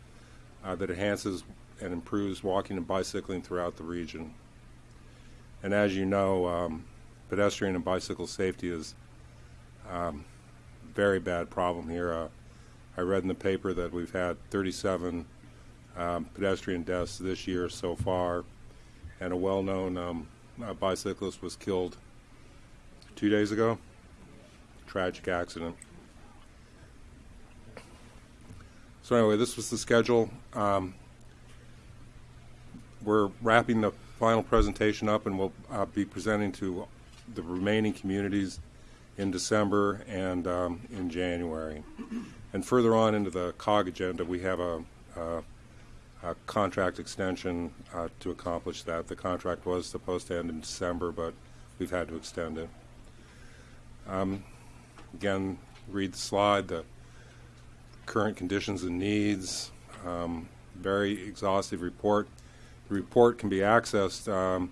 uh, that enhances and improves walking and bicycling throughout the region. And as you know, um, pedestrian and bicycle safety is um, a very bad problem here. Uh, I read in the paper that we've had 37 um, pedestrian deaths this year so far, and a well-known um, uh, bicyclist was killed two days ago. Tragic accident. So anyway, this was the schedule. Um, we're wrapping the final presentation up, and we'll uh, be presenting to the remaining communities in December and um, in January. And further on into the COG agenda, we have a, a, a contract extension uh, to accomplish that. The contract was supposed to end in December, but we've had to extend it. Um, again, read the slide, the current conditions and needs, um, very exhaustive report. The report can be accessed. Um,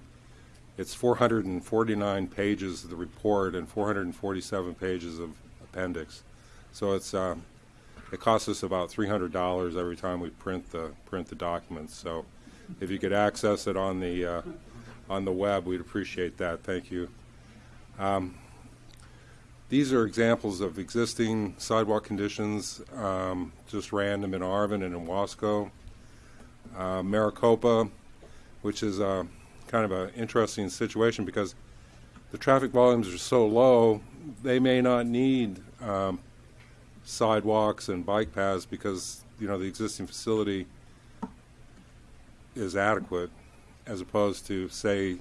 it's 449 pages of the report and 447 pages of appendix. So it's uh, it costs us about $300 every time we print the print the documents. So if you could access it on the uh, on the web, we'd appreciate that. Thank you. Um, these are examples of existing sidewalk conditions, um, just random in Arvin and in Wasco. Uh, Maricopa, which is a, kind of an interesting situation because the traffic volumes are so low, they may not need um, sidewalks and bike paths because you know the existing facility is adequate, as opposed to say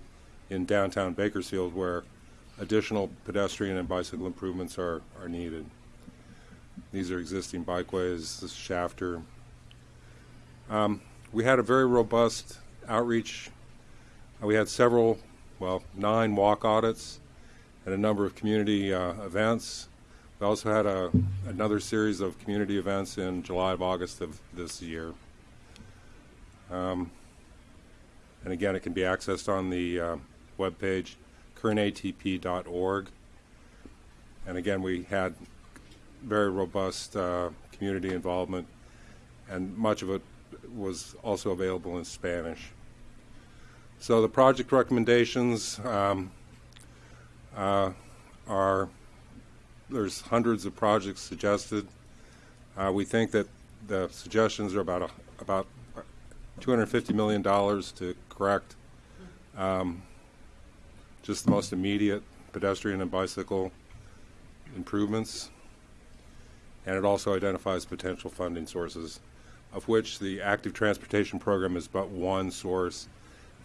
in downtown Bakersfield where additional pedestrian and bicycle improvements are, are needed. These are existing bikeways, this is Shafter. Um, we had a very robust outreach. Uh, we had several, well, nine walk audits and a number of community uh, events. We also had a, another series of community events in July of August of this year. Um, and again, it can be accessed on the uh, web page kernatp.org. And again, we had very robust uh, community involvement, and much of it was also available in Spanish. So the project recommendations um, uh, are there's hundreds of projects suggested. Uh, we think that the suggestions are about a, about 250 million dollars to correct um, just the most immediate pedestrian and bicycle improvements. And it also identifies potential funding sources, of which the active transportation program is but one source,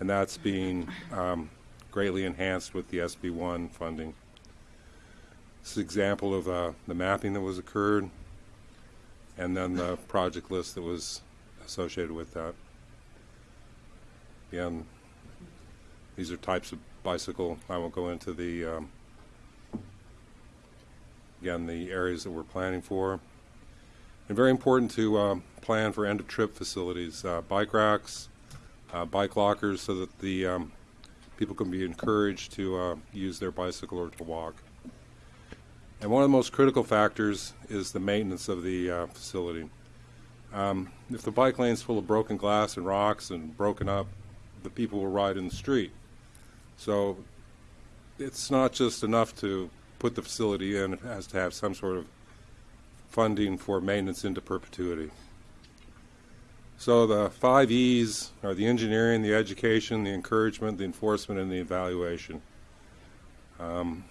and that's being um, greatly enhanced with the SB1 funding. This is an example of uh, the mapping that was occurred. and then the project list that was associated with that. Again, these are types of bicycle. I won't go into the, um, again, the areas that we're planning for. And very important to um, plan for end-of-trip facilities, uh, bike racks, uh, bike lockers, so that the um, people can be encouraged to uh, use their bicycle or to walk. And one of the most critical factors is the maintenance of the uh, facility. Um, if the bike lane's full of broken glass and rocks and broken up, the people will ride in the street. So it's not just enough to put the facility in, it has to have some sort of funding for maintenance into perpetuity. So the five E's are the engineering, the education, the encouragement, the enforcement, and the evaluation. Um,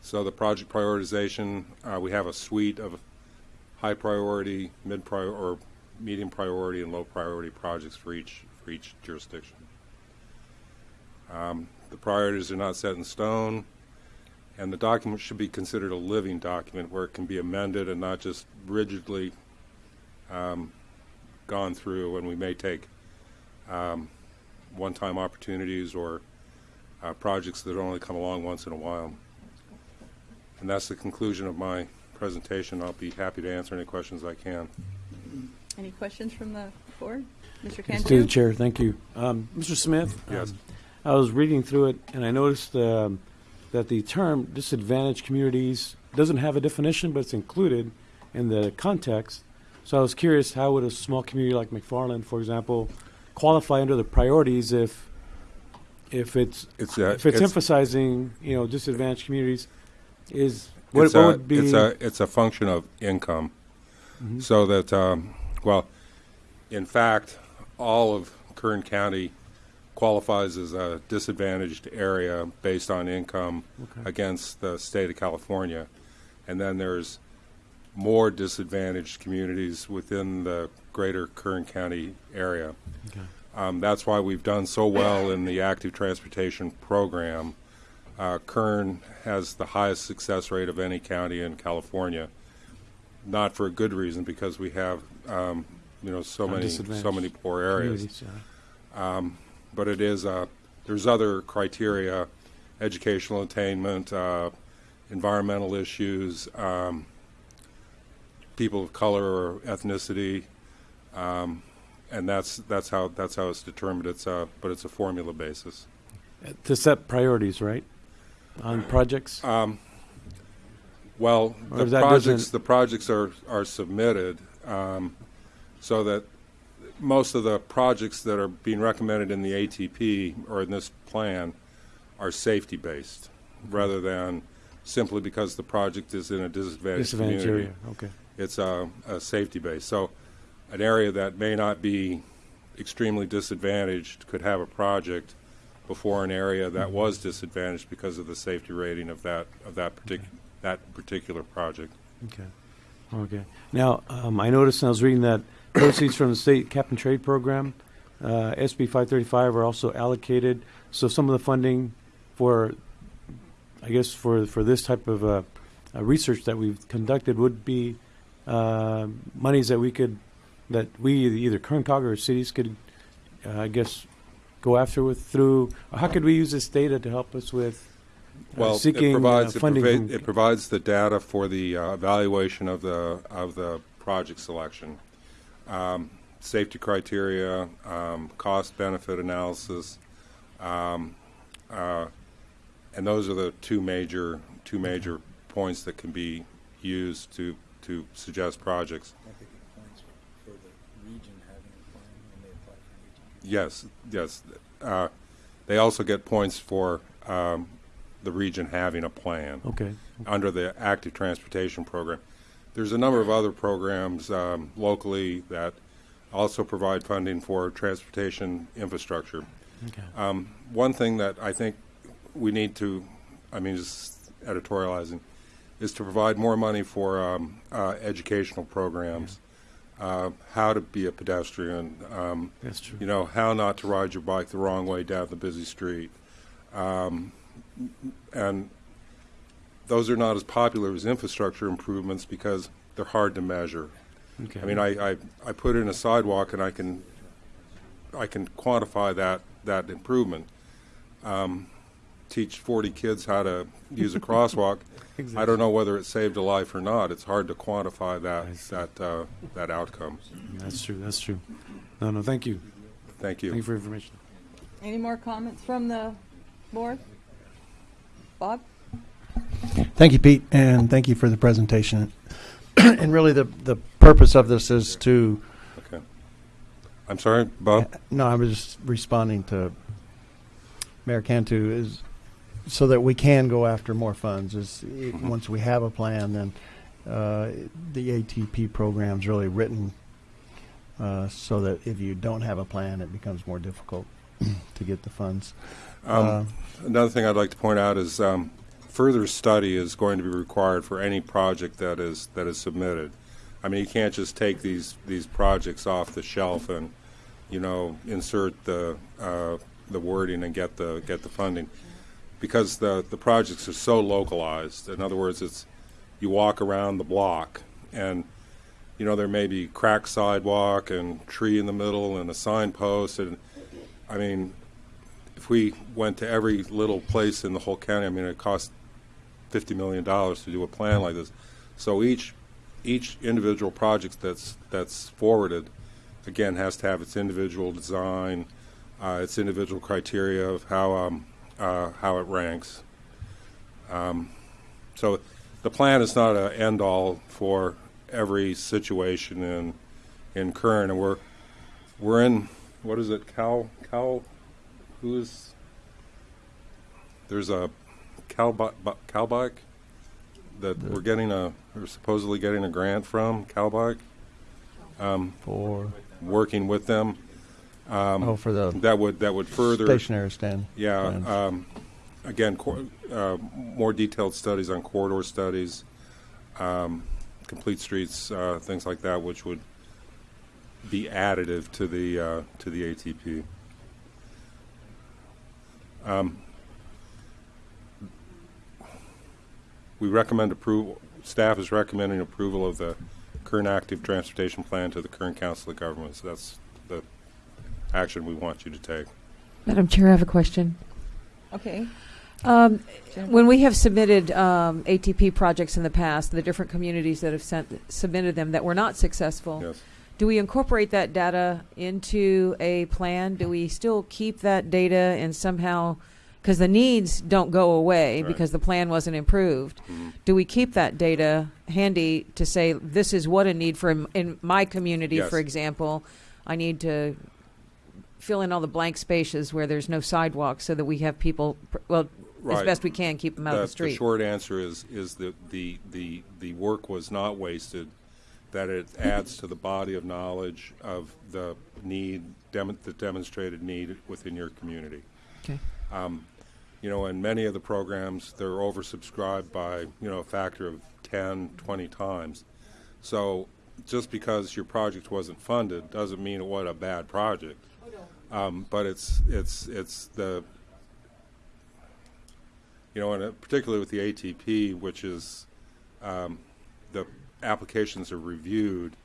so the project prioritization, uh, we have a suite of high priority, mid priority, or medium priority, and low priority projects for each for each jurisdiction. Um, the priorities are not set in stone, and the document should be considered a living document where it can be amended and not just rigidly um, gone through. And we may take um, one-time opportunities or uh, projects that only come along once in a while. And that's the conclusion of my presentation. I'll be happy to answer any questions I can. Any questions from the board? Mr. Yes, Cantu? To the chair, thank you. Um, Mr. Smith? Yes. um, I was reading through it, and I noticed um, that the term disadvantaged communities doesn't have a definition, but it's included in the context. So I was curious, how would a small community like McFarland, for example, qualify under the priorities if if it's, It's a- if it's, it's- emphasizing you know disadvantaged communities? Is what, it's what a, would be? It's a, it's a function of income. Mhm. So that, um, well, in fact, all of Kern County qualifies as a disadvantaged area based on income Okay. against the state of California. And then there's more disadvantaged communities within the greater Kern County area. Okay. Um, that's why we've done so well in the active transportation program. Uh, Kern has the highest success rate of any county in California. Not for a good reason, because we have, um, you know, so many, so many poor areas. Um, but it is, uh, there's other criteria, educational attainment, uh, environmental issues, um, people of color or ethnicity, um, and that's that's how that's how it's determined. It's a but it's a formula basis. to set priorities, right, on projects. Um, well, Or the projects the projects are are submitted um, so that most of the projects that are being recommended in the ATP or in this plan are safety based, rather than simply because the project is in a disadvantaged, Disadvantaged community. area, okay. It's a, a safety base. So, an area that may not be extremely disadvantaged could have a project before an area Mm-hmm. that was disadvantaged because of the safety rating of that of that partic- that particular project. Okay. Okay. Now, um, I noticed when I was reading that proceeds from the state cap and trade program, uh, SB 535 are also allocated. So some of the funding for, I guess, for, for this type of uh, uh, research that we've conducted would be uh, monies that we could, that we, either Kern Cog or cities could, uh, I guess, go after with through, how could we use this data to help us with uh, Well, seeking it provides funding? it, provi- it provides the data for the uh, evaluation of the of the project selection, um, safety criteria, um, cost benefit analysis, um, uh, and those are the two major two major points that can be used to to suggest projects. Yes, yes. Uh, they also get points for um, the region having a plan. Okay. Under the active transportation program. There's a number of other programs um, locally that also provide funding for transportation infrastructure. Okay. Um, one thing that I think we need to, I mean, just editorializing, is to provide more money for um, uh, educational programs. Uh, how to be a pedestrian. Um, That's true. You know, how not to ride your bike the wrong way down the busy street. Um, and those are not as popular as infrastructure improvements because they're hard to measure. Okay. I mean, I, I, I put in a sidewalk and I can I can quantify that that improvement. Um, teach 40 kids how to use a <laughs> crosswalk. I don't know whether it saved a life or not. It's hard to quantify that that uh, that outcome. That's true. That's true. No, no. Thank you. Thank you. Thank you for information. Any more comments from the board? Bob? Thank you, Pete, and thank you for the presentation. <clears throat> and really, the the purpose of this is to. Okay. I'm sorry, Bob. No, I was just responding to Mayor Cantu is so that we can go after more funds. Is it, Mhm. once we have a plan, then uh, the ATP program's really written uh, so that if you don't have a plan, it becomes more difficult <clears throat> to get the funds. Um, Uh, another thing I'd like to point out is um, further study is going to be required for any project that is that is submitted. I mean, you can't just take these these projects off the shelf and you know insert the uh, the wording and get the get the funding because the the projects are so localized. In other words, it's you walk around the block and you know there may be cracked sidewalk and tree in the middle and a signpost and I mean if we went to every little place in the whole county, I mean, it costs. $50 million to do a plan like this. So each each individual project that's that's forwarded, again, has to have its individual design, uh, its individual criteria of how um, uh, how it ranks. Um, so the plan is not an end all for every situation in in Kern, and we're we're in what is it? Cal Cal, who's there's a Calbike Calbike that we're getting a we're supposedly getting a grant from Calbike um, for working with them. Um, Oh, for the that would that would further stationary stand Yeah. Um, again, uh, more detailed studies on corridor studies, um, complete streets, uh, things like that, which would be additive to the uh, to the ATP. We recommend approval. Staff is recommending approval of the Kern active transportation plan to the Kern council of governments. That's the action we want you to take. Madam Chair, I have a question. Okay. Um, when we have submitted um, ATP projects in the past, the different communities that have sent, submitted them that were not successful, Yes. do we incorporate that data into a plan? Do we still keep that data and somehow, because the needs don't go away Right. because the plan wasn't improved, Mhm. do we keep that data handy to say this is what a need for in, in my community, Yes. for example? I need to fill in all the blank spaces where there's no sidewalks so that we have people, pr- well, as best we can, keep them out of the street. The short answer is is that the, the the work was not wasted. That it adds to the body of knowledge of the need, dem- the demonstrated need within your community. Okay. Um, you know, and many of the programs they're oversubscribed by you know a factor of 10, 20 times. So just because your project wasn't funded doesn't mean it was a bad project. Um, but it's it's it's the you know, and uh, particularly with the ATP, which is um, the applications are reviewed,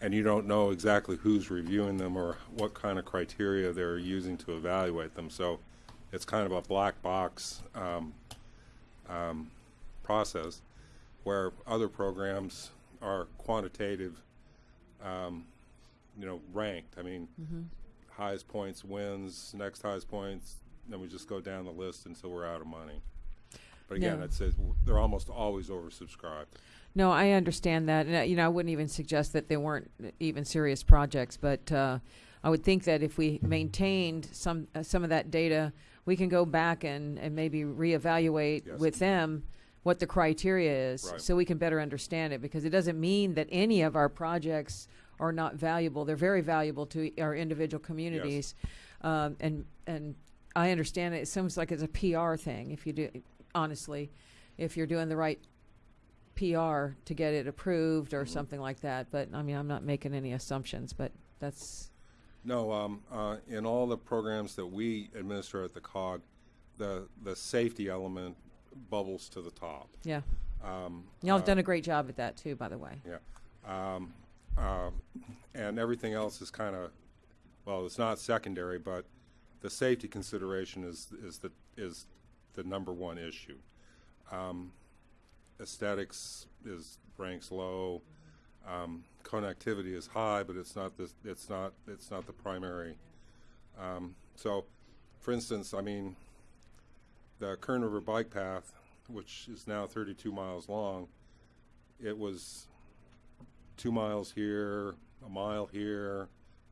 and you don't know exactly who's reviewing them or what kind of criteria they're using to evaluate them. So it's kind of a black box um, um, process where other programs are quantitative, um, you know, ranked. I mean, Mhm. highest points wins, next highest points, then we just go down the list until we're out of money. But again, No. it's, it, they're almost always oversubscribed. No, I understand that. And, uh, you know, I wouldn't even suggest that they weren't even serious projects, but uh, I would think that if we maintained some uh, some of that data, we can go back and, and maybe reevaluate Yes. with them what the criteria is Right. so we can better understand it because it doesn't mean that any of our projects are not valuable. They're very valuable to our individual communities. Um, and and I understand it. It seems like it's a PR thing if you do honestly, if you're doing the right PR to get it approved or something like that. But I mean, I'm not making any assumptions, but that's No, um, uh, in all the programs that we administer at the COG, the, the safety element bubbles to the top. Yeah. Um, Y'all have uh, done a great job at that too, by the way. Yeah. Um, um, and everything else is kind of, well, it's not secondary, but the safety consideration is, is the, is the number one issue. Um, aesthetics is, ranks low. Um, connectivity is high, but it's not this, it's not, it's not the primary. Um, so, for instance, I mean, the Kern River Bike Path, which is now 32 miles long, it was two miles here, a mile here,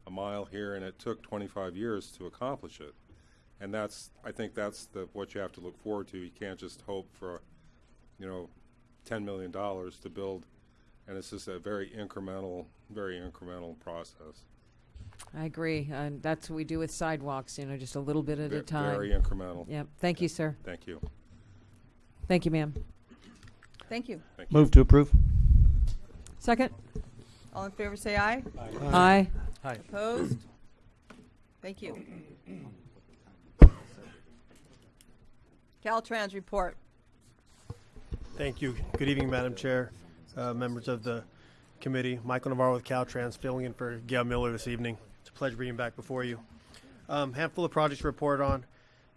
a mile here, and it took 25 years to accomplish it. And that's, I think that's the, what you have to look forward to. You can't just hope for, you know, $10 million to build, and it's just a very incremental, very incremental process. I agree, and that's what we do with sidewalks. You know, just a little bit at Ve- a time. very incremental. Yep. Thank you, sir. Thank you. Thank you, ma'am. Thank you. Thank you. Move to approve. Second. All in favor, say aye. Aye. Aye. Opposed? Thank you. Caltrans report. Thank you. Good evening, Madam Chair, uh, members of the committee. Michael Navarro with Caltrans, filling in for Gail Miller this evening. It's a pleasure being back before you. Um, handful of projects to report on.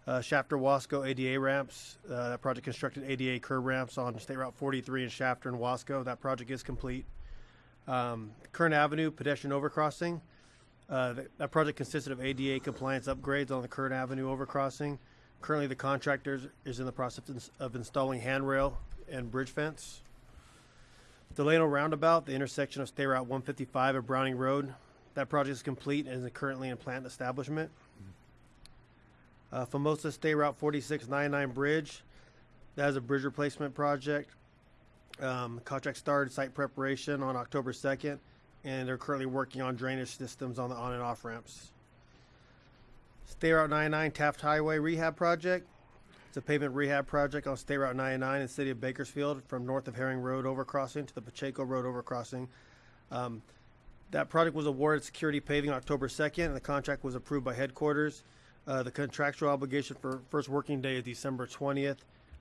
Uh, Shafter Wasco ADA ramps. Uh, that project constructed ADA curb ramps on State Route 43 in Shafter and Wasco. That project is complete. Um, Kern Avenue pedestrian overcrossing. Uh, th- that project consisted of ADA compliance upgrades on the Kern Avenue overcrossing. Currently, the contractor is in the process of installing handrail and bridge fence. Delano Roundabout, the intersection of State Route 155 and Browning Road. That project is complete and is currently in plant establishment. Uh, Famosa State Route 4699 Bridge. That is a bridge replacement project. Um, contract started site preparation on October 2nd, and they're currently working on drainage systems on the on and off ramps. State Route 99 Taft Highway Rehab Project. It's a pavement rehab project on State Route 99 in the city of Bakersfield from north of Herring Road overcrossing to the Pacheco Road overcrossing. Um, that project was awarded security paving October 2nd, and the contract was approved by headquarters. Uh, the contractual obligation for first working day is December 20th.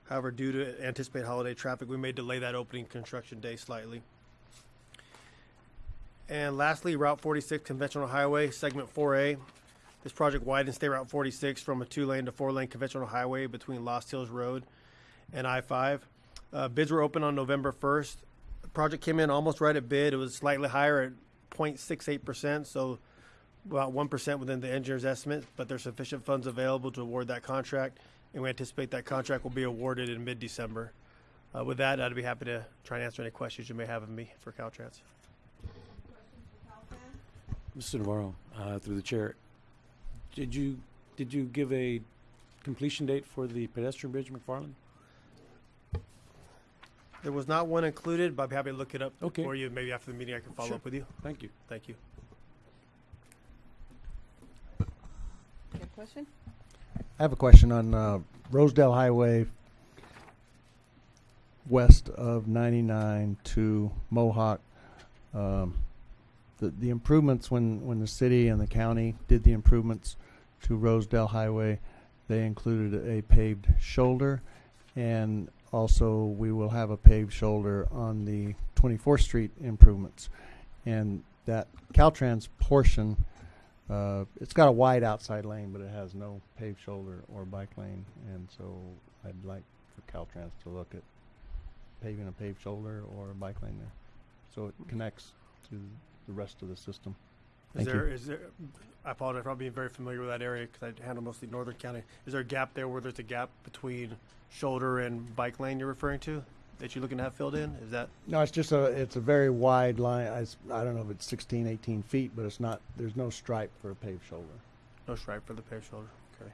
However, due to anticipated holiday traffic, we may delay that opening construction day slightly. And lastly, Route 46 conventional highway, segment 4A. This project widens State Route 46 from a two-lane to four-lane conventional highway between Lost Hills Road and I-5. Uh, bids were open on November 1st. The project came in almost right at bid. It was slightly higher at 0.68%, so about 1% within the engineer's estimate, but there's sufficient funds available to award that contract, and we anticipate that contract will be awarded in mid-December. Uh, with that, I'd be happy to try and answer any questions you may have of me for Caltrans. Mr. Navarro, uh, through the chair, did you did you give a completion date for the pedestrian bridge, McFarland? There was not one included, but I'd be happy to look it up Okay. for you. Maybe after the meeting, I can follow Sure. up with you. Thank you. Thank you. You have a question? I have a question on uh, Rosedale Highway west of 99 to Mohawk. Um, the, the improvements when, when the city and the county did the improvements to Rosedale Highway, they included a paved shoulder and also we will have a paved shoulder on the 24th Street improvements. And that Caltrans portion, uh, it's got a wide outside lane, but it has no paved shoulder or bike lane. And so I'd like for Caltrans to look at paving a paved shoulder or a bike lane there. So it connects to the rest of the system. Is Thank there, you. is there, I apologize for not being very familiar with that area because I handle mostly Northern County. Is there a gap there where there's a gap between shoulder and bike lane you're referring to that you're looking to have filled in? Is that, No, it's just a, it's a very wide line. I, s- I don't know if it's 16, 18 feet, but it's not, there's no stripe for a paved shoulder. no stripe for the paved shoulder? Okay.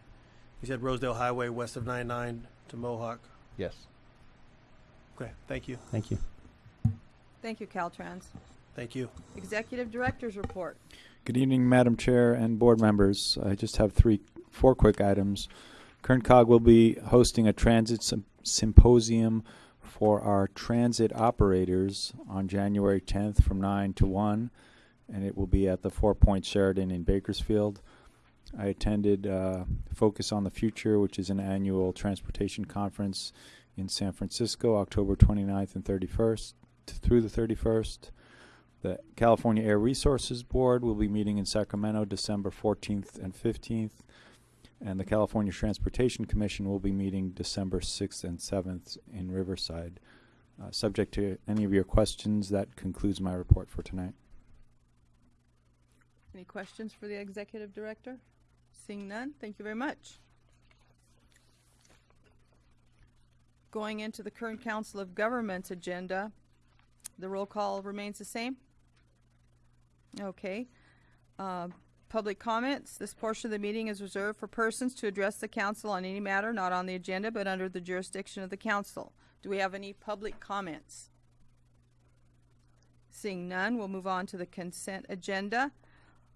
You said Rosedale Highway west of 99 to Mohawk. Yes. Okay, thank you. Thank you. Thank you, Caltrans. Thank you. Executive Director's report. Good evening, Madam Chair and board members. I just have three, four quick items. KernCog will be hosting a transit sym- symposium for our transit operators on January 10th from 9 to 1, and it will be at the Four Point Sheraton in Bakersfield. I attended uh, Focus on the Future, which is an annual transportation conference in San Francisco, October 29th and 31st through the 31st. The California Air Resources Board will be meeting in Sacramento December 14th and 15th. And the California Transportation Commission will be meeting December 6th and 7th in Riverside. Uh, subject to any of your questions, that concludes my report for tonight. Any questions for the executive director? Seeing none, thank you very much. Going into the Kern Council of Governments agenda, the roll call remains the same? Okay. Uh, Public comments. This portion of the meeting is reserved for persons to address the council on any matter not on the agenda but under the jurisdiction of the council. Do we have any public comments? Seeing none, we'll move on to the consent agenda.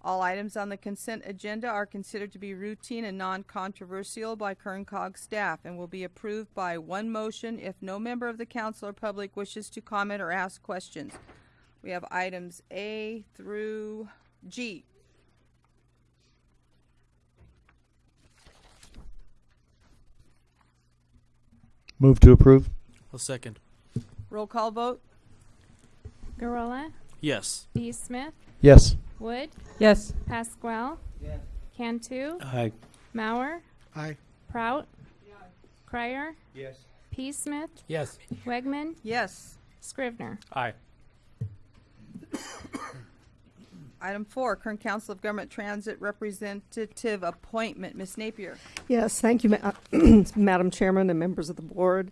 All items on the consent agenda are considered to be routine and non-controversial by Kern Cog staff and will be approved by one motion if no member of the council or public wishes to comment or ask questions. We have items A through G. Move to approve. I'll second. Roll call vote. Gurrola, Yes. B. Smith, Yes. Wood, Yes. Pasquale, Yes. Cantu, Aye. Mauer, Aye. Prout, Yes. Crier, Yes. P. Smith, Yes. Wegman, Yes. Scrivener. Aye. Item four, Kern Council of Government Transit Representative Appointment. Ms. Napier. Yes, thank you, Ma- <clears throat> Madam Chairman and members of the board.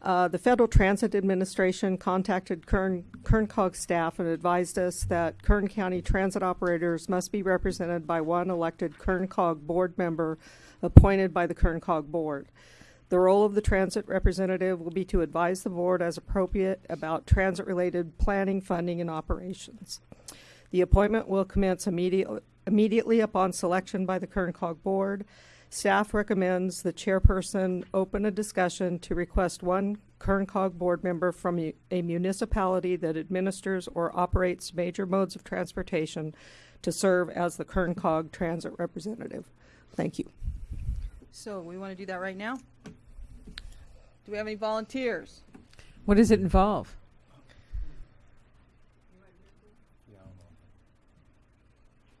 Uh, the Federal Transit Administration contacted Kern, Kern Cog staff and advised us that Kern County transit operators must be represented by one elected Kern Cog board member appointed by the Kern Cog board. The role of the transit representative will be to advise the board as appropriate about transit-related planning, funding, and operations. The appointment will commence immediately, immediately upon selection by the Kern Cog Board. Staff recommends the chairperson open a discussion to request one Kern Cog Board member from a municipality that administers or operates major modes of transportation to serve as the Kern Cog transit representative. Thank you. So we want to do that right now? Do we have any volunteers? What does it involve?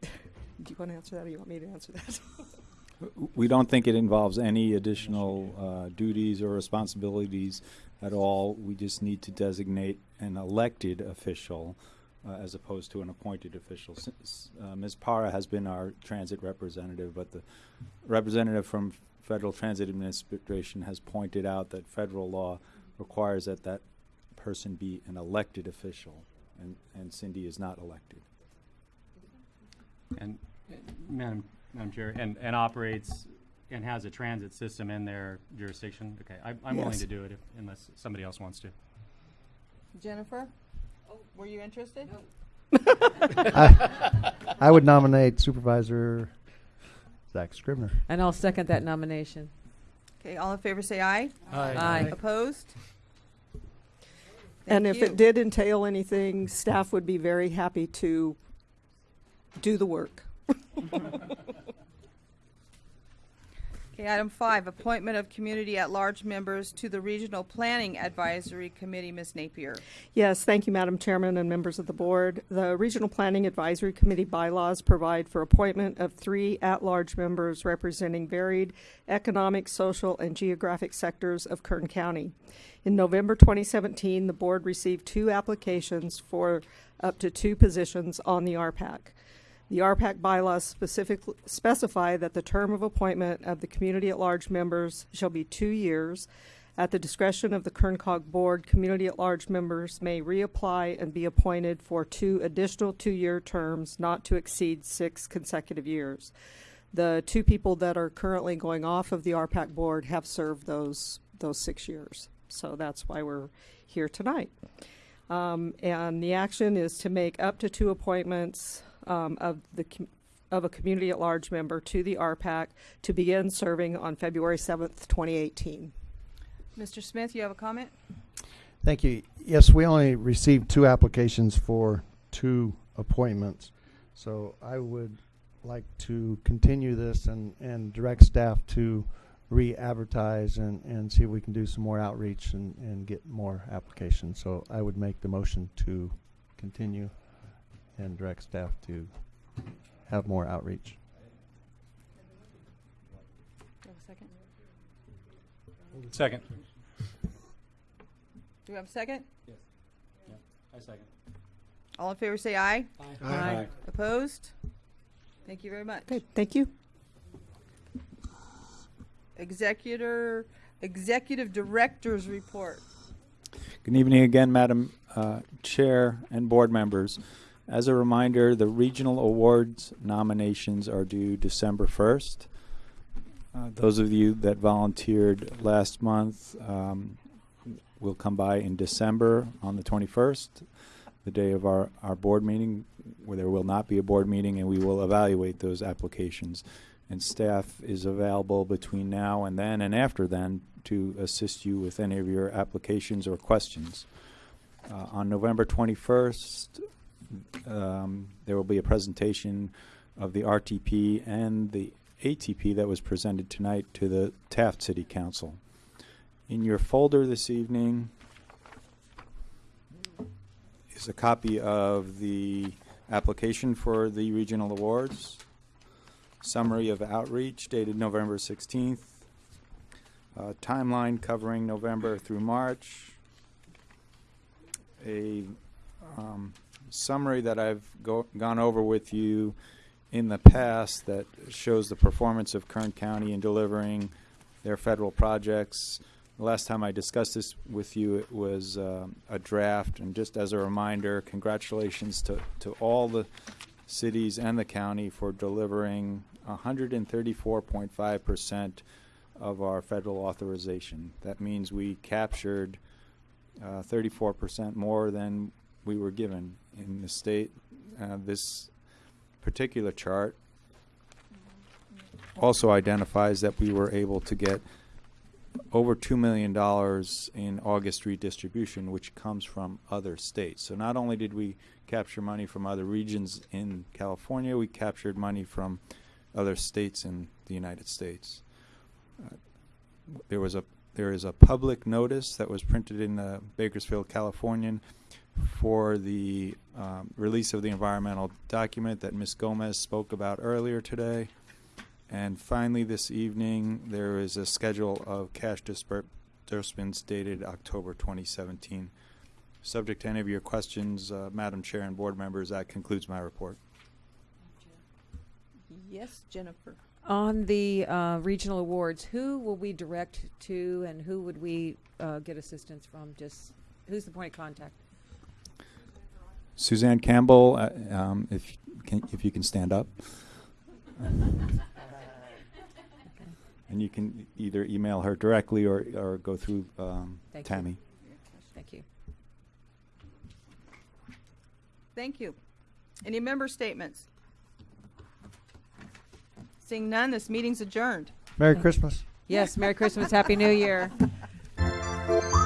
<laughs> Do you want to answer that or you want me to answer that? <laughs> We don't think it involves any additional uh, duties or responsibilities at all. We just need to designate an elected official uh, as opposed to an appointed official. S- s- uh, Ms. Para has been our transit representative, but the representative from Federal Transit Administration has pointed out that federal law requires that that person be an elected official, and, and Cindy is not elected. And, uh, Madam, Madam Chair, and, and operates and has a transit system in their jurisdiction? Okay, I, I'm willing to do it if, unless somebody else wants to. Jennifer? Were you interested? I, I would nominate Supervisor Zach Scrivener. And I'll second that nomination. Okay, all in favor say aye. Aye. Aye. Opposed? And Thank if you. it did entail anything, staff would be very happy to do the work. <laughs> Okay, item five, appointment of community at-large members to the Regional Planning Advisory Committee. Ms. Napier. Yes, thank you, Madam Chairman and members of the board. The Regional Planning Advisory Committee bylaws provide for appointment of three at-large members representing varied economic, social, and geographic sectors of Kern County. In November 2017, the board received two applications for up to two positions on the RPAC. The RPAC bylaws specify that the term of appointment of the community at large members shall be two years. At the discretion of the Kern Cog Board, community at large members may reapply and be appointed for two additional two year terms not to exceed six consecutive years. The two people that are currently going off of the RPAC board have served those those six years. So that's why we're here tonight. Um, and the action is to make up to two appointments um, of the com- of a community at large member to the RPAC to begin serving on February seventh, twenty eighteen. Mr. Smith, you have a comment? Thank you. Yes, we only received two applications for two appointments. So I would like to continue this and, and direct staff to re-advertise and, and see if we can do some more outreach and, and get more applications. So I would make the motion to continue and direct staff to have more outreach. second? Second. Do we have a second? Yes. I second. All in favor say aye. Aye. Aye. Opposed? Thank you very much. Okay, thank you. Executor, Executive Director's Report. Good evening again, Madam uh, Chair and board members. As a reminder, the regional awards nominations are due December 1st. Uh, those of you that volunteered last month um, will come by in December on the 21st, the day of our, our board meeting, where there will not be a board meeting, and we will evaluate those applications. And staff is available between now and then and after then to assist you with any of your applications or questions. Uh, on November 21st, um, there will be a presentation of the RTP and the ATP that was presented tonight to the Taft City Council. In your folder this evening is a copy of the application for the regional awards, summary of outreach dated November 16th, uh, timeline covering November through March, a um, summary that I've go, gone over with you in the past that shows the performance of Kern County in delivering their federal projects. The last time I discussed this with you, it was um, a draft. And just as a reminder, congratulations to, to all the cities and the county for delivering 134.5% of our federal authorization. That means we captured uh, 34% more than we were given in the state. Uh, this particular chart also identifies that we were able to get over $2 million in August redistribution, which comes from other states. So not only did we capture money from other regions in California, we captured money from other states in the United States. Uh, there was a there is a public notice that was printed in the Bakersfield Californian for the um, release of the environmental document that Ms. Gomez spoke about earlier today. And finally, this evening, there is a schedule of cash disbursements dated October 2017. Subject to any of your questions, uh, Madam Chair and board members, that concludes my report. Yes, Jennifer. On the uh, regional awards, who will we direct to and who would we uh, get assistance from? Just who's the point of contact? Suzanne Campbell, uh, um, if can, if you can stand up. <laughs> And you can either email her directly or, or go through um, Thank you. Tammy. Thank you. Thank you. Any member statements? Seeing none, this meeting's adjourned. Merry Christmas. Yes, Merry Christmas, Happy New Year. <laughs>